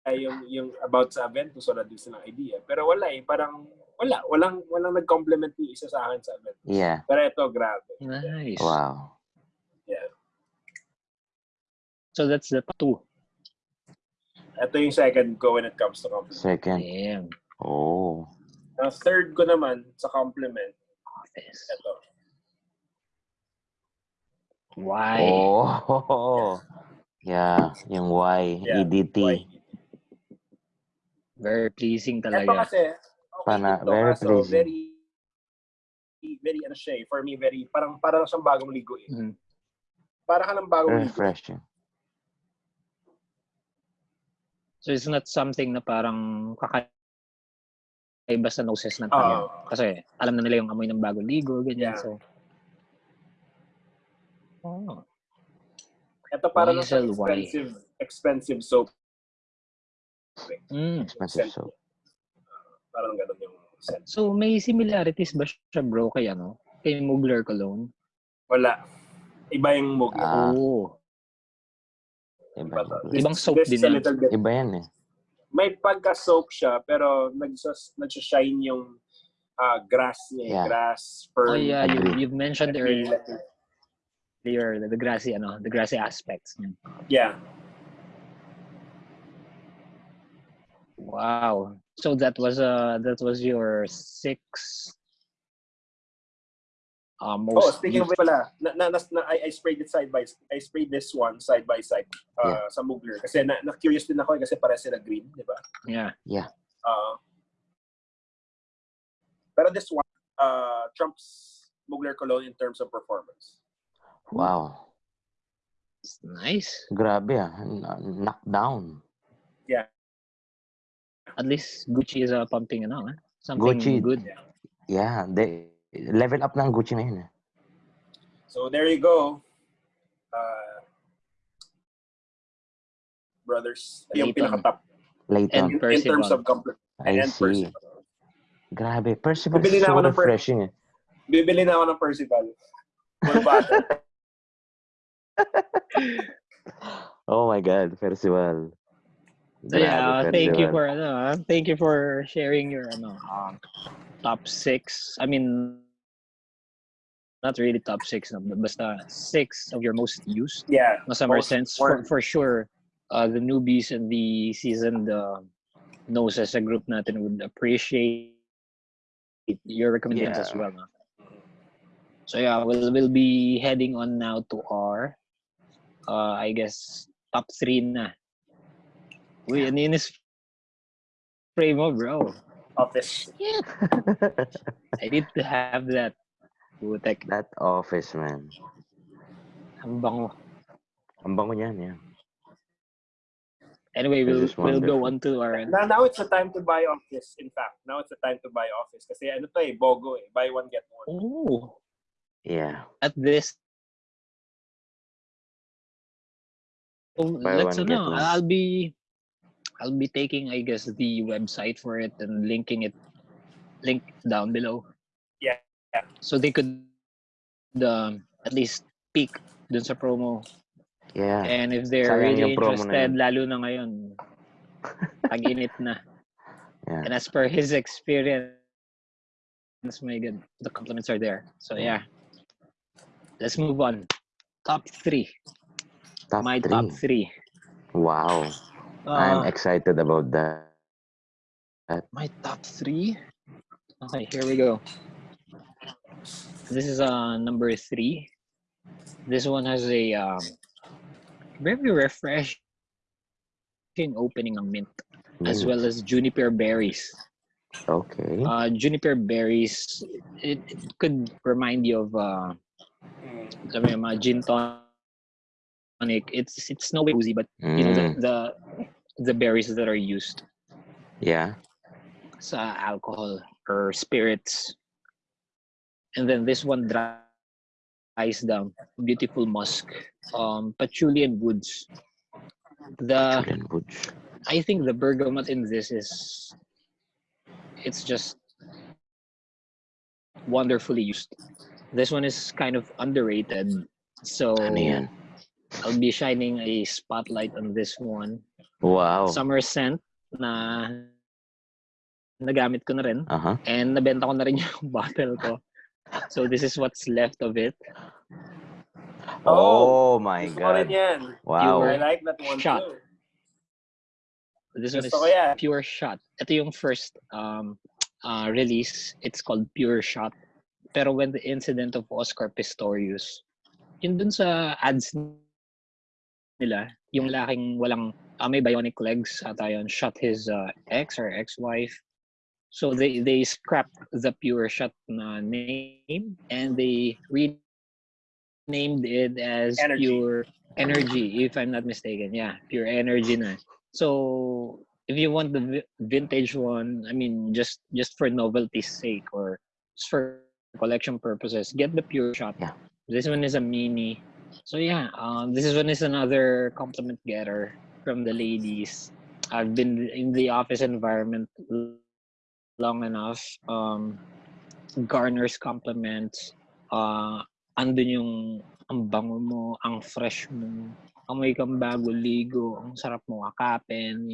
yung yung about sa Aventus, wala din silang idea. Pero wala eh, parang wala, walang walang nag-compliment ni isa sa akin sa Aventus. Yeah. Pero ito, grabe. Nice. Wow. So that's the two. Ito yung second ko when it comes to compliment. Second. Damn. Oh. Ang third ko naman sa compliment, Office. ito. Why? Oh. Yeah. Yung Y. Yeah, EDT. Why? Very pleasing Ito talaga. kasi, okay Pana- ito, very kaso pleasing. very, very, ano siya eh, for me, very, parang, parang siyang bagong ligo eh. Mhm. Parang ka ng bagong ligo. Refreshing. So it's not something na parang kakaiba sa noses ng tayo. Oo. Kasi alam na nila yung amoy ng bagong ligo, ganyan. Yeah. So, oh. Ito Why is siyang it why? expensive, expensive soap. Mm. Expensive soap. Parang ganun yung scent. So may similarities ba siya bro kay ano? Kay Mugler Cologne? Wala. Iba yung mug. Ah. Oo. Iba, uh, iba. Ibang soap this din Iba yan eh. May pagka-soap siya, pero nagsas, nagsashine yung ah, grass niya. Yeah. grass, fern. Oh yeah, you, you've mentioned earlier the, the grassy, ano, the grassy aspects. Yeah. Wow. So that was uh that was your six uh, most Oh, speaking of used- which pala, na, na, na, na- I, I sprayed it side by side. I sprayed this one side by side uh, sa Mugler. Kasi na, na curious din ako eh, kasi para sila green, di ba? yeah. Uh, pero this one uh, trumps Mugler Cologne in terms of performance. Wow. It's nice. Grabe ah. N- Yeah. At least Gucci is uh, pumping ano, eh? something Gucci. good. Yeah. They, level up ng Gucci ngayon eh. So there you go. Uh, brothers, yung Layton. pinaka-top Layton. And in, terms of comfort. I and see. Percival. Grabe. Percival Bibili is na so ako ng per- refreshing eh. Bibili na ako ng Percival. Oh my God. Percival. So yeah, Grabe, thank you for ano, ah, thank you for sharing your ano, um, top six. I mean, not really top six, no, but basta six of your most used. yeah. No summer Most- sense for, for sure. Uh, the newbies and the seasoned uh, knows as a group natin would appreciate your recommendations as well. No? So yeah, we'll we'll be heading on now to our, uh, I guess top three na. Uy, ano yun is spray mo, bro? Office. I need to have that. Putek, That office, man. ang bango. Ang bango niyan, yeah. Anyway, we'll we'll go wonderful. on to our Now, now it's the time to buy office. In fact, now it's the time to buy office. Kasi ano to eh, BOGO eh. Buy one, get one. oh Yeah. at this. Oh, Buy let's one, get ano, one. I'll be I'll be taking I guess the website for it and linking it link down below. Yeah, yeah. So they could um, at least peek dun sa promo Yeah. And if they're Sayang really yung promo na interested, yun. lalo na ngayon, tag-init na. Yeah. And as per his experience, my God, the compliments are there. So yeah, let's move on. Top three. Top my three. top three. Wow. I'm Uh, excited about that. my top three. Okay, here we go. This is uh number three. This one has a um, very refreshing opening of mint, as well as juniper berries. Okay. Uh, juniper berries, it, it could remind you of uh, sabi mo, mga gin tonic. It's it's no way boozy, but you know the, Mm. the the berries that are used Yeah. sa alcohol or spirits. And then this one dries down. Beautiful musk. Um, patchouli and woods. The Julian Butch. I think the bergamot in this is it's just wonderfully used. This one is kind of underrated. So? I'll be shining a spotlight on this one. Wow. Summer scent na nagamit ko na rin. Uh-huh. And nabenta ko na rin yung bottle ko. So this is what's left of it. Oh, my Gusto ko rin God. yan. Wow. I like that one Shot. too. This one is Gusto yan. Pure Shot. Ito yung first um, uh, release. It's called Pure Shot. Pero when the incident of Oscar Pistorius, yun dun sa ads nila, yung laking walang, uh, may bionic legs ata yun, shot his uh, ex or ex-wife. So they they scrapped the Pure Shot na name and they renamed it as Energy. Pure Energy, if I'm not mistaken. Yeah, Pure Energy na. So if you want the vintage one, I mean, just just for novelty's sake or just for collection purposes, get the pure shot. Yeah. This one is a mini. So yeah, um, this one is another compliment getter from the ladies. I've been in the office environment long enough. Um, garners compliments. Uh, andun yung ang bango mo, ang fresh mo, amoy kang bago ligo, ang sarap mo akapin,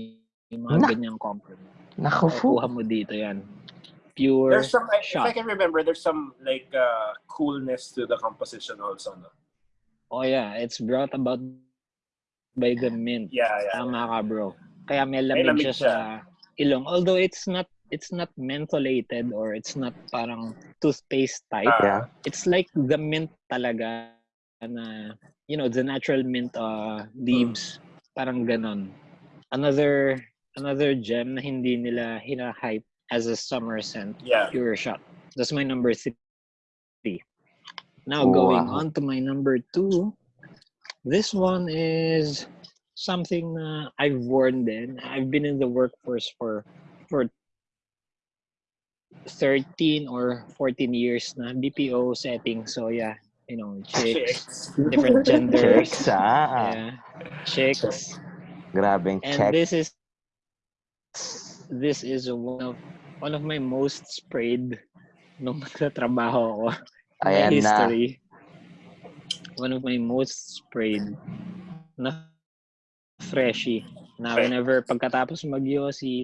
yung mga Na- ganyang compliment. Naku po. Kuha mo dito yan. Pure There's some, if shot. I can remember, there's some like uh, coolness to the composition also. No? Oh yeah, it's brought about by the mint. Yeah, yeah. Tama ka, bro. Kaya may May lamig lamig siya sa ilong. Although it's not it's not mentholated or it's not parang toothpaste type. Ah, Yeah. It's like the mint talaga na you know, the natural mint uh, leaves. Parang ganon. Another another gem na hindi nila hina-hype as a summer scent. yeah. Pure shot. That's my number three. Now going wow. on to my number two. This one is something na I've worn then. I've been in the workforce for for 13 or 14 years na BPO setting. So yeah, you know, chicks, Chicks. different genders. Checks, ah. Yeah, chicks. Grabing And check. this is this is one of one of my most sprayed nung nagtatrabaho ako. My Ayan na. One of my most sprayed na freshy. Na whenever pagkatapos mag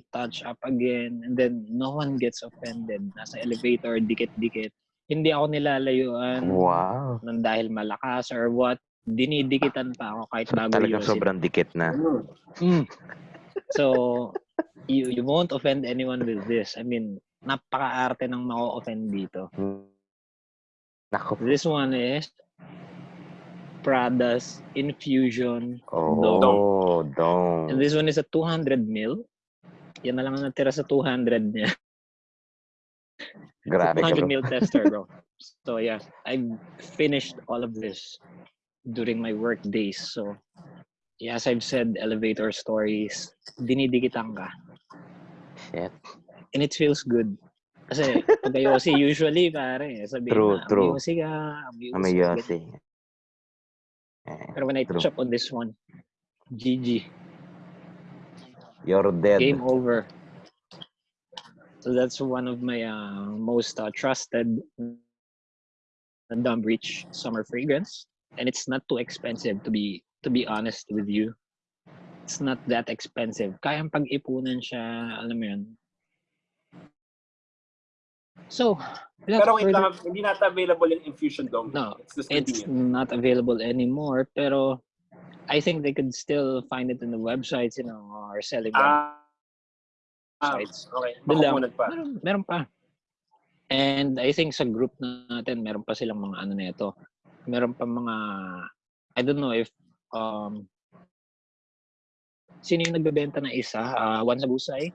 touch up again, and then no one gets offended. Nasa elevator, dikit-dikit. Hindi ako nilalayuan Wow. ng dahil malakas or what. Dinidikitan pa ako kahit bago yosin. sobrang dikit na. Mm. So, you you won't offend anyone with this. I mean, napaka-arte ng mako-offend dito. Naku po. This one is Prada's Infusion. Oh, dong. And this one is a 200 mil. Yan na lang ang natira sa 200 niya. Grabe ka 200 bro. mil tester, bro. So yeah, I finished all of this during my work days. So, yeah, as I've said, elevator stories, dinidikitan ka. Shit. and it feels good. Kasi pag Yossi, usually, pare, sabihin True, na, true. Yossi ka, Ah, Pero when I True. touch up on this one, GG, You're dead. game over. So that's one of my uh, most uh, trusted Dumb Breach summer fragrance. And it's not too expensive to be to be honest with you. It's not that expensive. Kayang pag-ipunan siya, alam mo yun. So, Pero wait further- lang, hindi nata available yung Infusion Dome. No, It's it's not available anymore pero I think they could still find it in the websites you know or selling them Ah, ah, sites. okay. Doon pa. meron, meron pa. And I think sa group natin meron pa silang mga ano nito. Meron pa mga I don't know if um sino yung nagbebenta na isa? Uh, one sa busay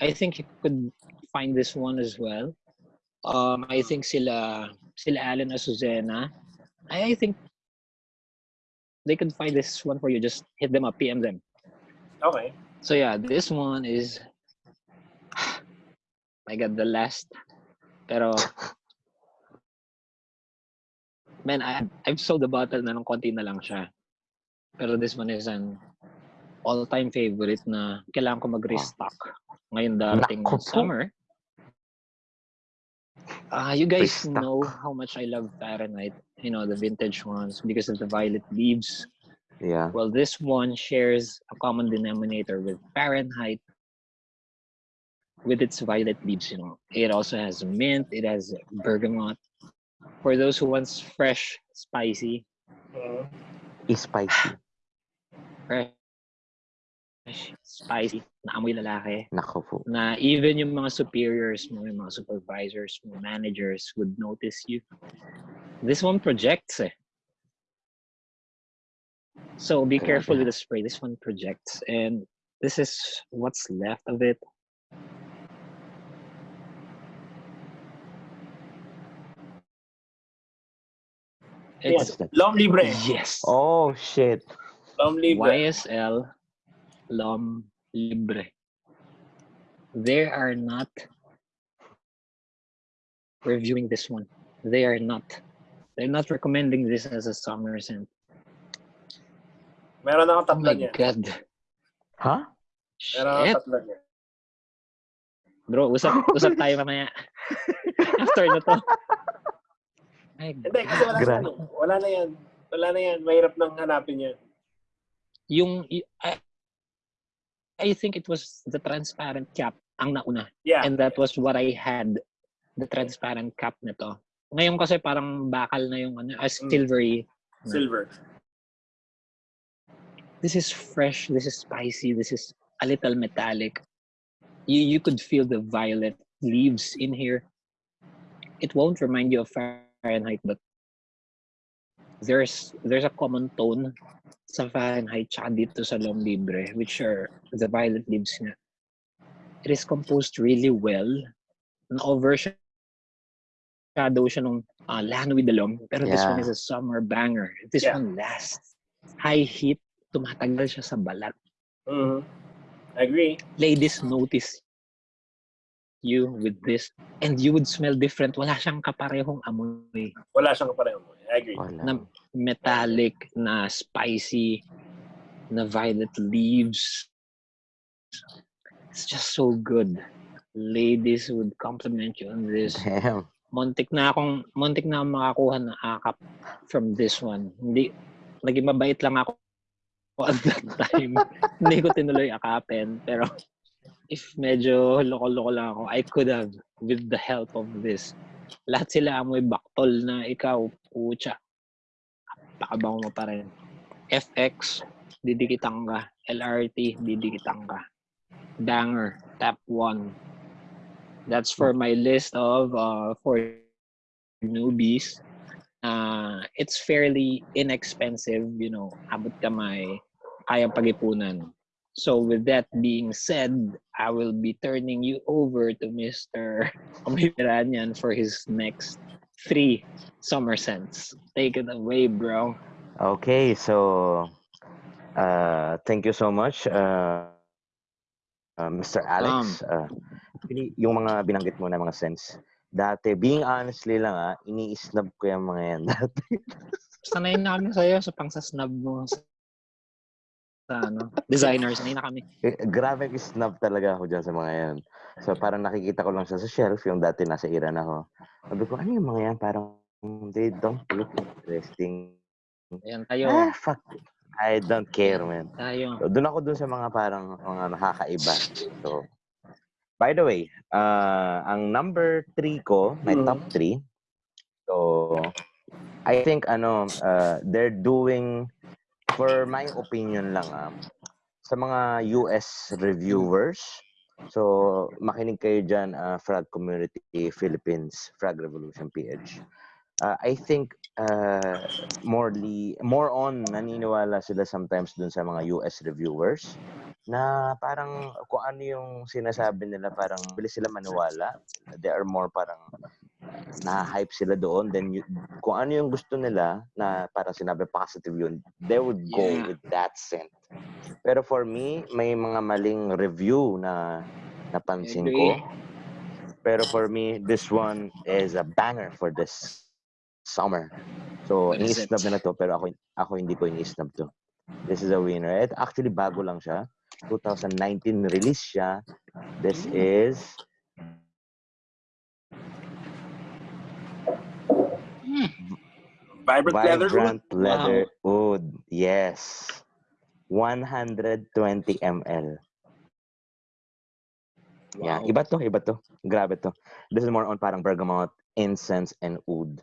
I think you could find this one as well um I think sila sila Alan Azucena I, I think they could find this one for you just hit them up PM them Okay. so yeah, this one is I got the last. Pero man, I I've sold the bottle na ng konti na lang siya. Pero this one is an all-time favorite na kailangan ko mag-restock ngayon darating ng summer. Ah, you guys know how much I love Fahrenheit, you know, the vintage ones because of the violet leaves. Yeah. Well, this one shares a common denominator with Fahrenheit with its violet leaves, you know. It also has mint, it has bergamot. For those who wants fresh, spicy. Is spicy. fresh, spicy, na amoy lalaki, Naku po. na even yung mga superiors mo, yung mga supervisors mo, managers would notice you. This one projects eh. So be careful with the spray. This one projects. And this is what's left of it. It's What's that? Lom Libre. yes. Oh, shit. Lom Libre. YSL Lom Libre. They are not reviewing this one. They are not. They're not recommending this as a summer scent. Meron akong Oh tatlo my niya. god. Huh? Meron akong tatlo niya. Bro, usap, usap tayo mamaya. After na to. Hindi, kasi wala, Gra- na, wala na yan. Wala na yan. Mahirap nang hanapin yan. yung y- I, I think it was the transparent cap ang nauna. Yeah. And that was what I had, the transparent cap nito. Ngayon kasi parang bakal na yung ano, Mm. silvery. Silver. This is fresh, this is spicy, this is a little metallic. You you could feel the violet leaves in here. It won't remind you of Fahrenheit, but there's there's a common tone sa Fahrenheit tsaka dito sa Long Libre, which are the violet leaves nga. It is composed really well. Na-overshadow siya nung uh, Land with the Long. Pero this one Yeah. is a summer banger. This Yeah. one lasts. High heat, tumatagal siya sa balat. Mhm. I agree. Ladies notice you with this and you would smell different. Wala siyang kaparehong amoy. Wala siyang kapareho mo. I agree. Wala. Na metallic, na spicy, na violet leaves. It's just so good. Ladies would compliment you on this. Damn. Montik na akong, montik na akong makakuha ng akap from this one. Hindi, naging mabait lang ako at that time. Hindi ko tinuloy akapin. Pero if medyo loko-loko lang ako, I could have with the help of this. Lahat sila amoy baktol na ikaw, pucha. Pakabango mo pa rin. FX, didikitan ka. LRT, didikitan ka. Banger, tap 1. That's for my list of uh, for newbies. Uh, it's fairly inexpensive, you know, abot kamay, kayang pag-ipunan. So with that being said, I will be turning you over to Mr. Omiranyan for his next three summer scents. Take it away, bro. Okay, so uh, thank you so much, uh, uh, Mr. Alex. Uh, actually, yung mga binanggit mo na mga sense, dati, being honestly lang ah, ini-snub ko yung mga yan dati. Sanay na kami sa'yo sa pangsasnub mo sa, ano, designers. Sanay na kami. Eh, Grabe snub talaga ako dyan sa mga yan. So parang nakikita ko lang siya sa shelf, yung dati nasa Iran ako. Sabi ko, ano yung mga yan? Parang they don't look interesting. Ayan, tayo. Ah, fuck. I don't care, man. Tayo. So, doon ako dun sa mga parang mga nakakaiba. So, by the way, uh, ang number three ko, my Mhm. top three, so, I think, ano, uh, they're doing, for my opinion lang, ah, sa mga US reviewers, so, makinig kayo dyan, uh, Frag Community Philippines, Frag Revolution PH. Uh, I think uh, morely, more on naniniwala sila sometimes dun sa mga US reviewers na parang kung ano yung sinasabi nila parang bilis sila maniwala. They are more parang na-hype sila doon. Then you, kung ano yung gusto nila na parang sinabi positive yun, they would go Yeah. with that scent. Pero for me, may mga maling review na napansin ko. Pero for me, this one is a banger for this summer. So, is ini-snub na na to, pero ako, ako hindi ko ini-snub to. This is a winner. It actually bago lang siya. 2019 release siya. This is Vibrant, leather room. Vibrant Leather Oud. Yes. 120 ml. Yeah, Wow. iba to, iba to. Grabe to. This is more on parang bergamot, incense, and oud.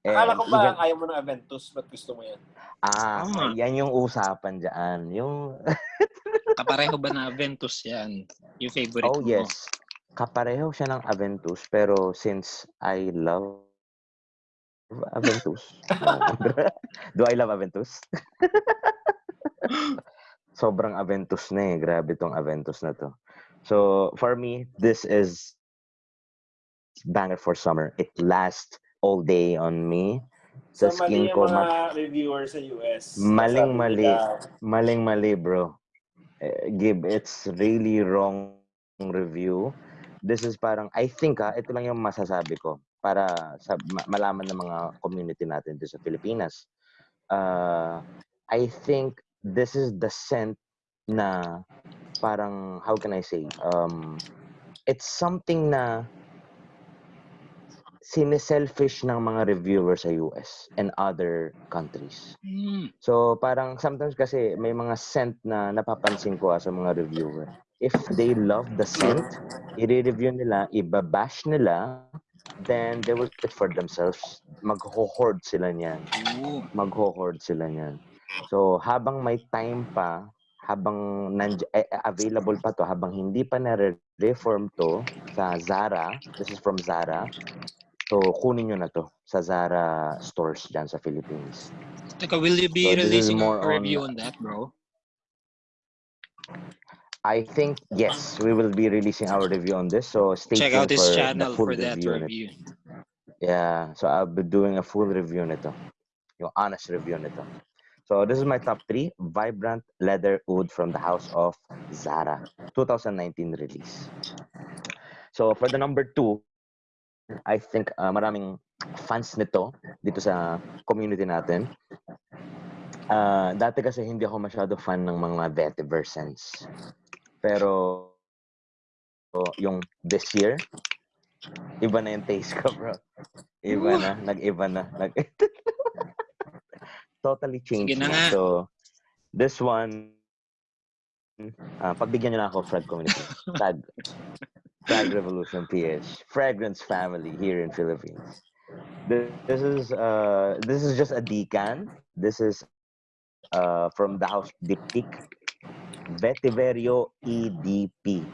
Akala And ko ba even- ayaw mo ng Aventus? Ba't gusto mo yan? Ah, Tama. yan yung usapan dyan. Yung, Kapareho ba na Aventus yan? Yung favorite oh mo? yes, kapareho siya ng Aventus, pero since I love Aventus, do I love Aventus? Sobrang Aventus na eh. Grabe tong Aventus na to. So, for me, this is banger for summer. It lasts all day on me. Sa So, mali skin yung ko, mga reviewer sa US. Maling mali. Maling mali, bro. Eh, Gib, it's really wrong review. This is parang, I think ha, ito lang yung masasabi ko para sa ma- malaman ng mga community natin dito sa Pilipinas. Uh, I think this is the scent na parang, how can I say, um, it's something na siniselfish ng mga reviewers sa US and other countries. Mm. So parang sometimes kasi may mga scent na napapansin ko sa mga reviewer. If they love the scent, i-review nila, ibabash nila, then they will it for themselves. Mag-hoard sila niyan. Ooh. Mag-hoard sila niyan. So habang may time pa, habang nandy- eh, eh, available pa to, habang hindi pa na-reform to sa Zara, this is from Zara, so kunin nyo na to sa Zara stores dyan sa Philippines. Teka, will you be So, releasing a more on- review on that, bro? I think yes, we will be releasing our review on this. So stay Check tuned out his for channel the full for that review. review. Yeah, so I'll be doing a full review nito. Yung honest review nito. So this is my top three. Vibrant leather wood from the house of Zara. 2019 release. So for the number two, I think uh, maraming fans nito dito sa community natin. Uh, dati kasi hindi ako masyado fan ng mga vetiver scents. Pero yung this year, iba na yung taste ko, bro. Iba na, nag-iba na. Nag totally changed Sige na nga. So, this one, ah, pagbigyan nyo na ako, Fred Community. Frag. Frag Revolution PH. Fragrance family here in Philippines. This, this is uh this is just a decan. This is uh from the house Diptyque. Vetiverio EDP.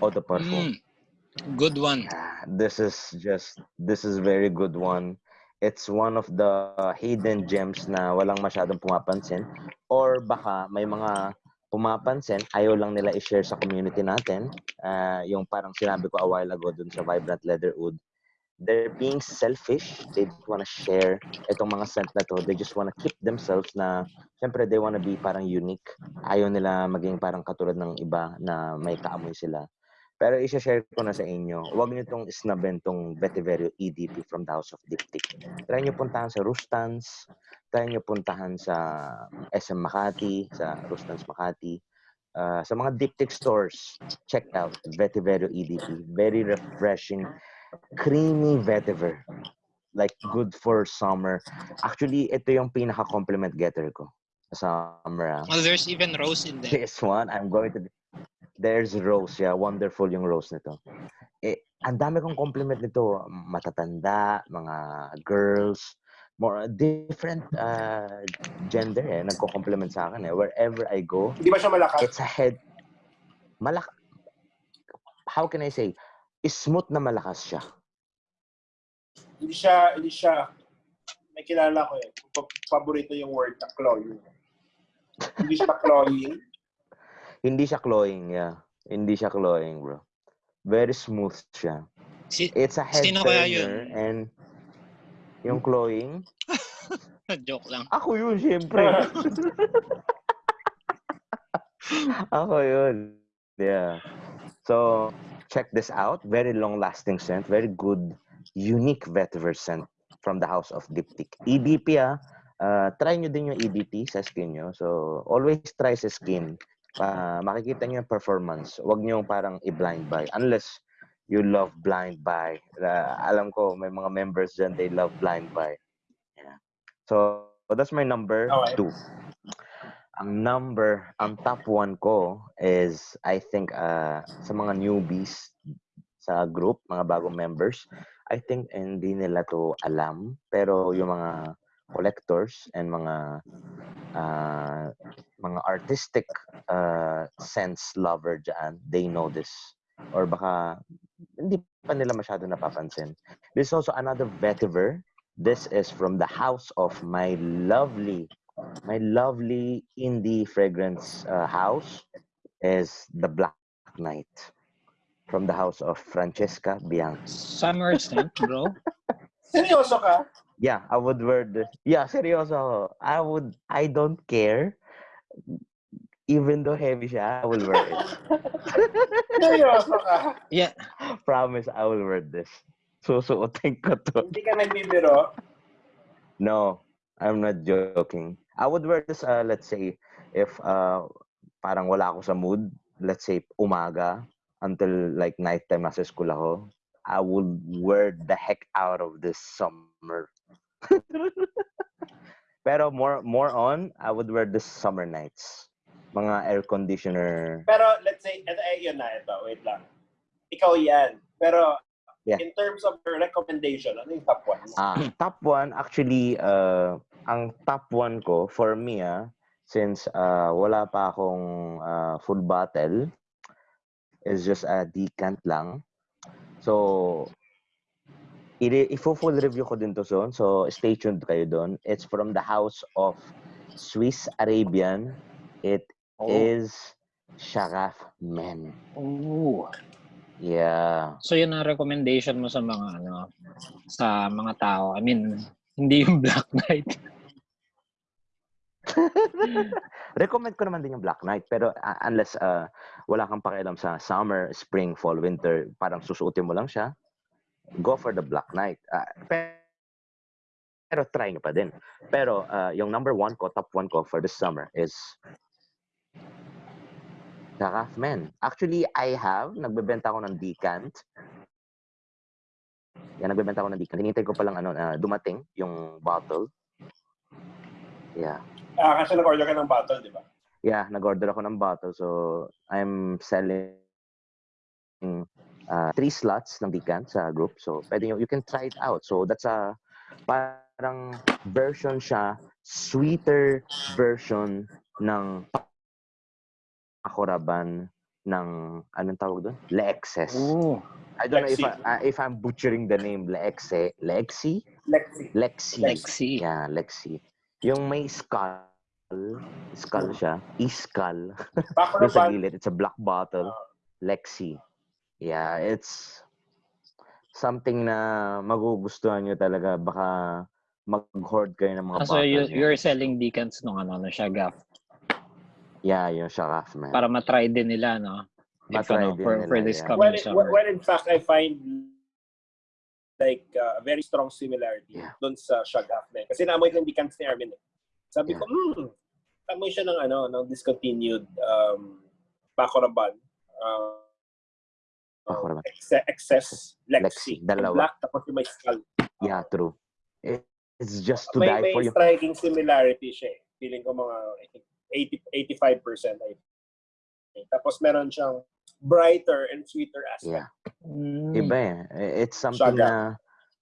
Auto Parfum. Mm. Good one. Ah, this is just this is very good one it's one of the hidden gems na walang masyadong pumapansin or baka may mga pumapansin ayaw lang nila i-share sa community natin. Ah, yung parang sinabi ko a while ago dun sa Vibrant Leather Oud they're being selfish. They don't wanna share itong mga scent na to. They just wanna keep themselves na syempre they wanna be parang unique. Ayaw nila maging parang katulad ng iba na may kaamoy sila. Pero isa-share ko na sa inyo, huwag niyo tong snabin tong Vetiverio EDP from the House of Diptyque. Try niyo puntahan sa Rustans, try niyo puntahan sa SM Makati, sa Rustans Makati, ah, sa mga Diptyque stores. Check out Vetiverio EDP. Very refreshing, creamy vetiver. Like good for summer. Actually, ito yung pinaka-compliment getter ko sa summer. ah. Well, there's even rose in there. This one, I'm going to... There's Rose, yeah. Wonderful yung Rose nito. Eh, ang dami kong compliment nito. Matatanda, mga girls, more different uh, gender eh. Nagko-compliment sa akin eh. Wherever I go, Hindi ba siya malakas? it's a head... Malak... How can I say? Smooth na malakas siya. Hindi siya, hindi siya, may kilala ko eh. Pa- Paborito yung word na cloying. Hindi siya cloying. Hindi siya cloying, yeah. Hindi siya cloying, bro. Very smooth siya. Si It's a head Sino kaya turner and yung cloying, joke lang. Ako yun, siyempre. Ako yun. Yeah. So, check this out. Very long-lasting scent. Very good, unique vetiver scent from the house of Diptyque. EDP, ah. Uh, try nyo din yung EDP sa skin nyo. So, always try sa skin. Pa makikita nyo yung performance. Huwag nyo parang i-blind buy. Unless you love blind buy. Uh, alam ko, may mga members dyan, they love blind buy. Yeah. So, that's my number Okay. two. Ang number, ang top one ko is, I think, uh, sa mga newbies sa group, mga bagong members, I think hindi nila to alam. Pero yung mga collectors and mga uh, mga artistic uh, sense lover dyan, they know this. Or baka hindi pa nila masyado napapansin. This is also another vetiver. This is from the house of my lovely, my lovely indie fragrance uh, house is the Black Knight from the house of Francesca Bianchi. Summer scent, bro. Seryoso ka? Yeah, I would wear this. Yeah, seryoso ako. I would, I don't care. Even though heavy siya, I will wear it. Seryoso ka? Yeah. Promise, I will wear this. Susuotin ko to. Hindi ka nagbibiro? No, I'm not joking. I would wear this, uh, let's say, if uh, parang wala ako sa mood, let's say umaga until like nighttime nasa school ako, I would wear the heck out of this summer. Pero more more on, I would wear this summer nights. Mga air conditioner. Pero let's say, ito, eh, yun na, ito, wait lang. Ikaw yan. Pero Yeah. in terms of your recommendation, ano yung top one? Ah, top one, actually, uh, ang top one ko, for me, ah, since uh, wala pa akong uh, full bottle, is just a decant lang. So, i-full review ko din to soon. So, stay tuned kayo doon. It's from the house of Swiss Arabian. It Oh. is Sharaf Men. Ooh. Yeah. So yun ang recommendation mo sa mga ano sa mga tao. I mean, hindi yung Black Knight. Recommend ko naman din yung Black Knight pero uh, unless uh, wala kang pakialam sa summer, spring, fall, winter, parang susuotin mo lang siya, go for the Black Knight. Uh, pe- pero try nyo pa din. Pero uh, yung number one ko, top one ko for this summer is Men. Actually, I have, nagbebenta ako ng decant. Yan, nagbebenta ako ng decant. Hinintay ko palang ano, uh, dumating yung bottle. Yeah. Ah, kasi nag-order ka ng bottle, di ba? Yeah, nag-order ako ng bottle. So, I'm selling uh, three slots ng decant sa group. So, pwede nyo, you can try it out. So, that's a parang version siya, sweeter version ng Akoraban ng, anong tawag doon? Lexes. Ooh. I don't know if, Lexi. I, uh, if I'm butchering the name. Lexe. Lexi? Lexi. Lexi. Lexi. Yeah, Lexi. Yung may skull, skull siya. Bako Doon sa gilid, it's a black bottle. Lexi. Yeah, it's something na magugustuhan nyo talaga. Baka mag-hoard kayo ng mga Ah, so bottle you, niya. you're selling decants nung ano, no, Shagaf. Yeah, yung Sharaf, man. Para matry din nila, no? If, Matry ano, din for, nila, for this yeah. coming well, summer. well, in fact, I find like uh, a very strong similarity Yeah. doon sa Shagaf na yun. Kasi naamoy ko yung decants ni Armin. eh. Sabi Yeah. ko, hmm, amoy siya ng ano, ng discontinued um, Bacoraban. Uh, Bacoraban. Excess, excess Lexi. Lexi, dalawa. Black, tapos yung may skull. Yeah, true. It, it's just to may, die may for you. striking similarity siya eh. Feeling ko mga I think 80, 85% I think. Tapos meron siyang brighter and sweeter aspect. Yeah. Mm. Iba eh. It's something Shaga. na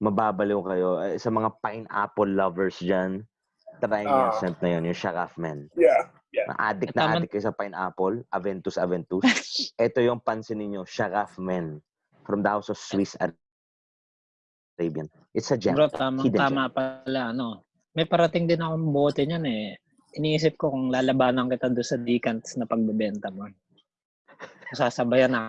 mababaliw kayo. Eh, Sa mga pineapple lovers dyan, try nyo yung Ah. scent na yun, yung Sharaf, man. Yeah. Na addict Tama- na addict kayo sa pineapple, Aventus Aventus. Ito yung pansin ninyo, Sharaf, man. From the house of Swiss Arabian. It's a gem. Bro, tama, Hidden tama pala, ano. May parating din akong bote niyan eh. Iniisip ko kung lalabanan kita doon sa decants na pagbebenta mo. Sasabayan na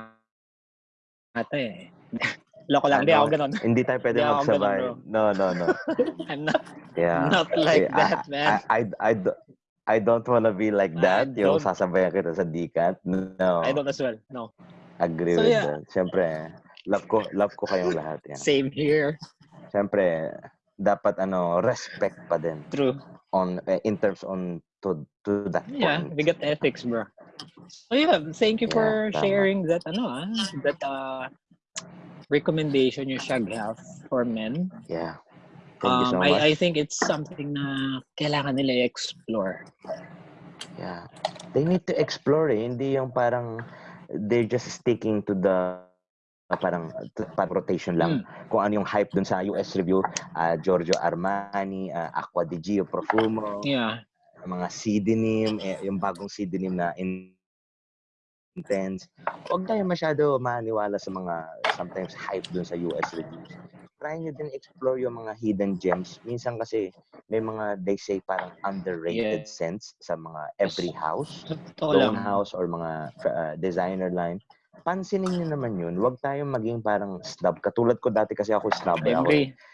ata eh. Loko lang, di Ano? ako ganun. Hindi tayo pwede Hindi ako magsabay. ganun, No, no, no. I'm not, Yeah. not like I- that, man. I, I, I, do- I don't wanna be like I that. Yung don't- sasabayan kita sa decant. No. I don't as well. No. Agree So, with yeah. that. Siyempre, love ko, love ko kayong lahat. Yan. Same here. Siyempre, dapat ano, respect pa din True. On eh, in terms on to to that Yeah, point. we got ethics, bro. So yeah, thank you for Yeah, sharing that ano ah, that uh recommendation you shag have for men. Yeah. Thank you so Um, much. I, I think it's something na kailangan nila i-explore. Yeah. They need to explore eh. Hindi yung parang they're just sticking to the uh, parang, parang rotation lang. Hmm. Kung ano yung hype dun sa US review, ah, Giorgio Armani, ah, Aqua di Gio Profumo, Yeah. mga pseudonym, eh, yung bagong pseudonym na in- intense. Huwag tayo masyado maniwala sa mga sometimes hype dun sa US reviews. Try nyo din explore yung mga hidden gems. Minsan kasi may mga they say parang underrated Yeah. scents sa mga every house, Totoo lang. house or mga uh, designer line. Pansinin nyo naman yun. Huwag tayong maging parang snob. Katulad ko dati kasi ako snob. Eh, Ako.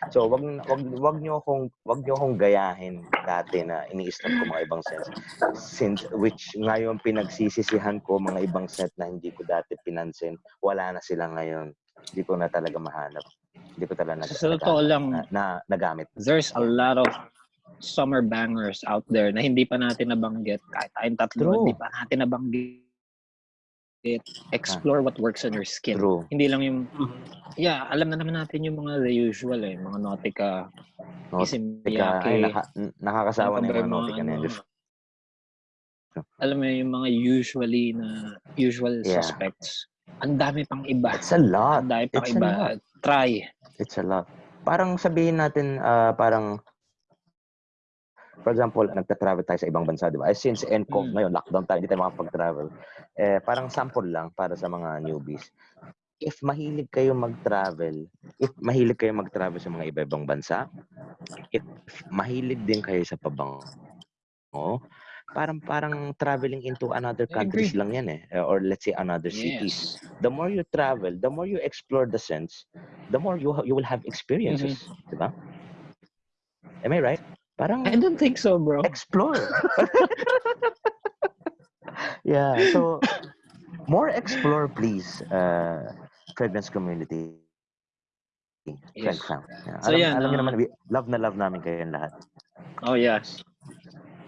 So, wag wag wag niyo akong wag niyo akong gayahin dati na ini-stop ko mga ibang sets. Since which ngayon pinagsisisihan ko mga ibang set na hindi ko dati pinansin, wala na sila ngayon. Hindi ko na talaga mahanap. Hindi ko talaga nag- totoo naga- lang, na, na, nagamit. there's a lot of summer bangers out there na hindi pa natin nabanggit. Kahit tayong tatlo, True. hindi pa natin nabanggit it, explore what works on your skin. True. Hindi lang yung, Mhm. yeah, alam na naman natin yung mga the usual eh, mga Nautica, Teka, ay, naka, nakakasawa ano na yung mga nautica na ko. alam mo yung mga usually na usual Yeah. suspects. Ang dami pang iba. It's a lot. Ang dami pang It's a lot. iba. Try. It's a lot. Parang sabihin natin, ah, parang, for example, nagta-travel tayo sa ibang bansa, di ba? Eh, since NCOV Mm. ngayon, lockdown tayo, hindi tayo makapag-travel. Eh, parang sample lang para sa mga newbies. If mahilig kayo mag-travel, if mahilig kayo mag-travel sa mga iba-ibang bansa, if mahilig din kayo sa pabango, parang parang traveling into another countries lang yan eh. Or let's say another cities Yes. the more you travel, the more you explore the sense, the more you you will have experiences, Mm-hmm. 'di ba? Am I right? Parang I don't think so, bro. explore. yeah, so more explore please, uh, fragrance community. Yes. fam. Yeah. So, alam, yan, alam niyo ah, naman, we- love na love namin kayo lahat. Oh, yes.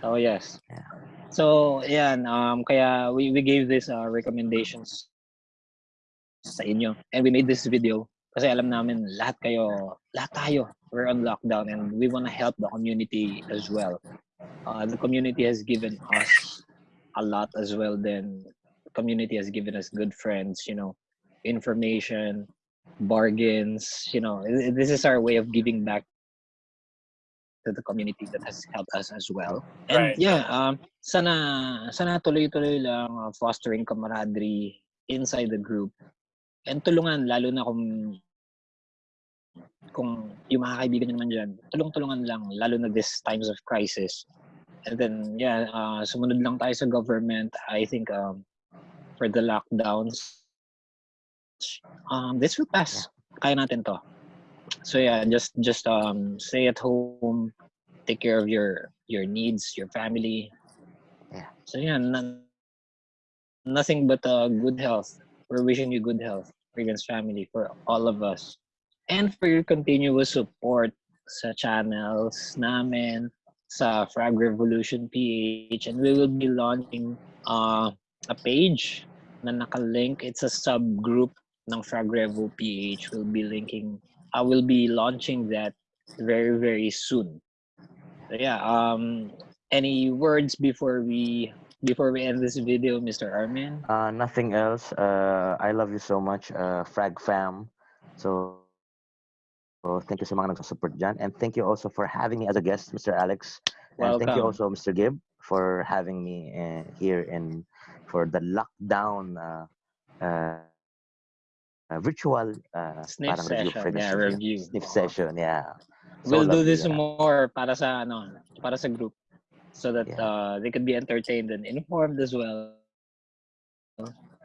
Oh, yes. Yeah. So, yan. Um, kaya we, we gave this uh, recommendations sa inyo. And we made this video kasi alam namin lahat kayo, lahat tayo, we're on lockdown and we want to help the community as well. Uh, the community has given us a lot as well. Then the community has given us good friends, you know, information, bargains, you know, this is our way of giving back to the community that has helped us as well. And Right. yeah, um, sana sana tuloy-tuloy lang uh, fostering camaraderie inside the group. And tulungan lalo na kung kung yung mga kaibigan naman dyan, tulong-tulungan lang, lalo na this times of crisis. And then, yeah, uh, sumunod lang tayo sa government. I think um, for the lockdowns, um, this will pass. Kaya natin to. So yeah, just just um, stay at home, take care of your your needs, your family. Yeah. So yeah, na- nothing but uh, good health. We're wishing you good health, Regan's family, for all of us. And for your continuous support sa channels namin, sa Frag Revolution PH. And we will be launching uh, a page na nakalink. It's a subgroup ng Frag Revo PH. We'll be linking, I will be launching that very, very soon. So yeah, um, any words before we before we end this video, Mr. Armin? Uh, nothing else. Uh, I love you so much, uh, Frag fam. So thank you so sa mga nagsusupport dyan. And thank you also for having me as a guest, Mr. Alex. And thank you also, Mr. Gibb, for having me uh, here in for the lockdown uh, uh, uh, virtual uh, Sniff review, session, yeah, review. Sniff session, yeah. So we'll do this yeah. more para sa ano, para sa group so that Yeah. uh, they could be entertained and informed as well.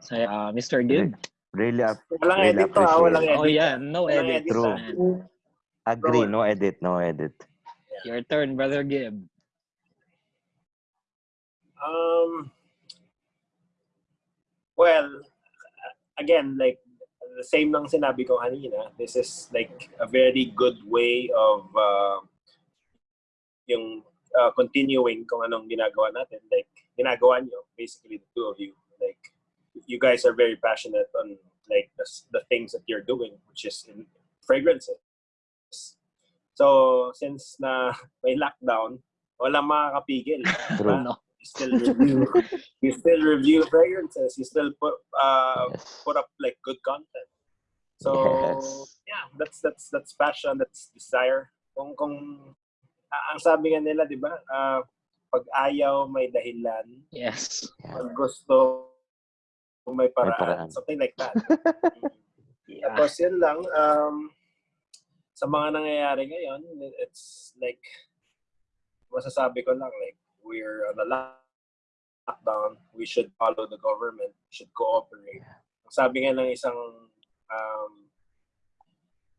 So uh, Mr. Gibb. Really, ap- Walang really edit to, ah. appreciate Walang it. edit. Oh yeah, no Walang edit. edit, True. man. Agree, no edit, no edit. Your turn, brother Gibb. Um, well, again, like the same lang sinabi ko kanina, this is like a very good way of uh, yung uh, continuing kung anong ginagawa natin. Like, ginagawa nyo, basically the two of you. Like, you guys are very passionate on like the, the things that you're doing, which is in fragrances. So, since na may lockdown, walang makakapigil. True. No. You still review, you still review fragrances. You still put uh, Yes. put up like good content. So Yes. yeah, that's that's that's passion, that's desire. Kung kung ah, ang sabi nga nila, 'di ba? ah, pag ayaw may dahilan, Yes. pag gusto may paraan, paraan. something like that. Yeah. Tapos yun lang, um, sa mga nangyayari ngayon, it's like, masasabi ko lang, like, we're on a lockdown, we should follow the government, we should cooperate. Ang sabi nga ng isang um,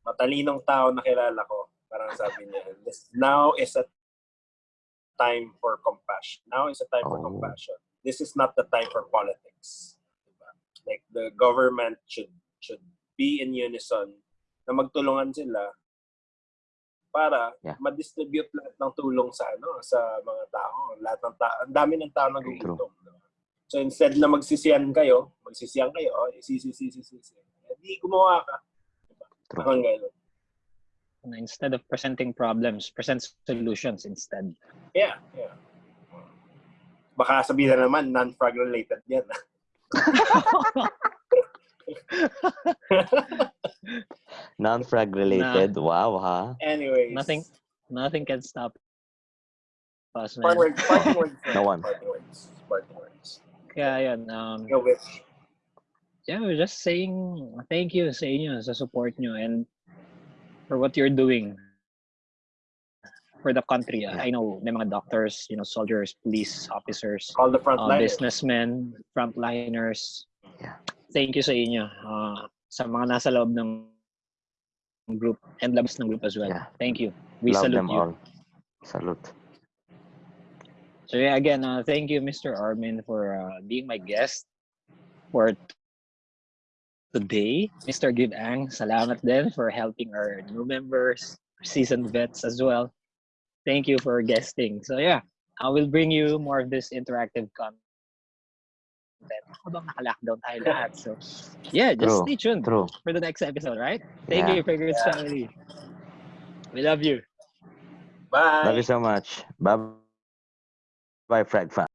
matalinong tao na kilala ko, parang sabi niya, this now is a time for compassion. Now is a time for Oh. compassion. This is not the time for politics. Like the government should should be in unison na magtulungan sila para Yeah. ma-distribute lahat ng tulong sa ano sa mga tao. Lahat ng tao, ang dami ng tao nagugutom. So instead na magsisiyan kayo, magsisiyan kayo, oh, sisi, sisi, sisi. Hindi gumawa ka. Diba? True. Parang ganun. Instead of presenting problems, present solutions instead. Yeah, yeah. Baka sabihin na naman, non-frag related yan. Non-frag related. Wow, ha? Anyways. Nothing nothing can stop us, man. Parting words. Parting words. No one. Parting words. Parting words. Kaya yun, um, Ikaw, Vic. yeah, we're just saying thank you sa inyo, sa support nyo, and for what you're doing for the country. I know may mga doctors, you know, soldiers, police officers, Call the uh, frontline. businessmen, frontliners. Yeah. Thank you sa inyo. Uh, sa mga nasa loob ng group and labas ng group as well. Yeah. Thank you. We Love salute them you. all. Salute. So yeah, again, uh, thank you, Mr. Armin, for uh, being my guest for today. Mr. Gib Ang, salamat din for helping our new members, seasoned vets as well. Thank you for guesting. So yeah, I will bring you more of this interactive content. Habang naka-lockdown tayo lahat. So yeah, just True. stay tuned True. for the next episode, right? Thank Yeah. you, Fragrance Yeah. Family. We love you. Bye. Love you so much. Bye. Bye, Frag fam.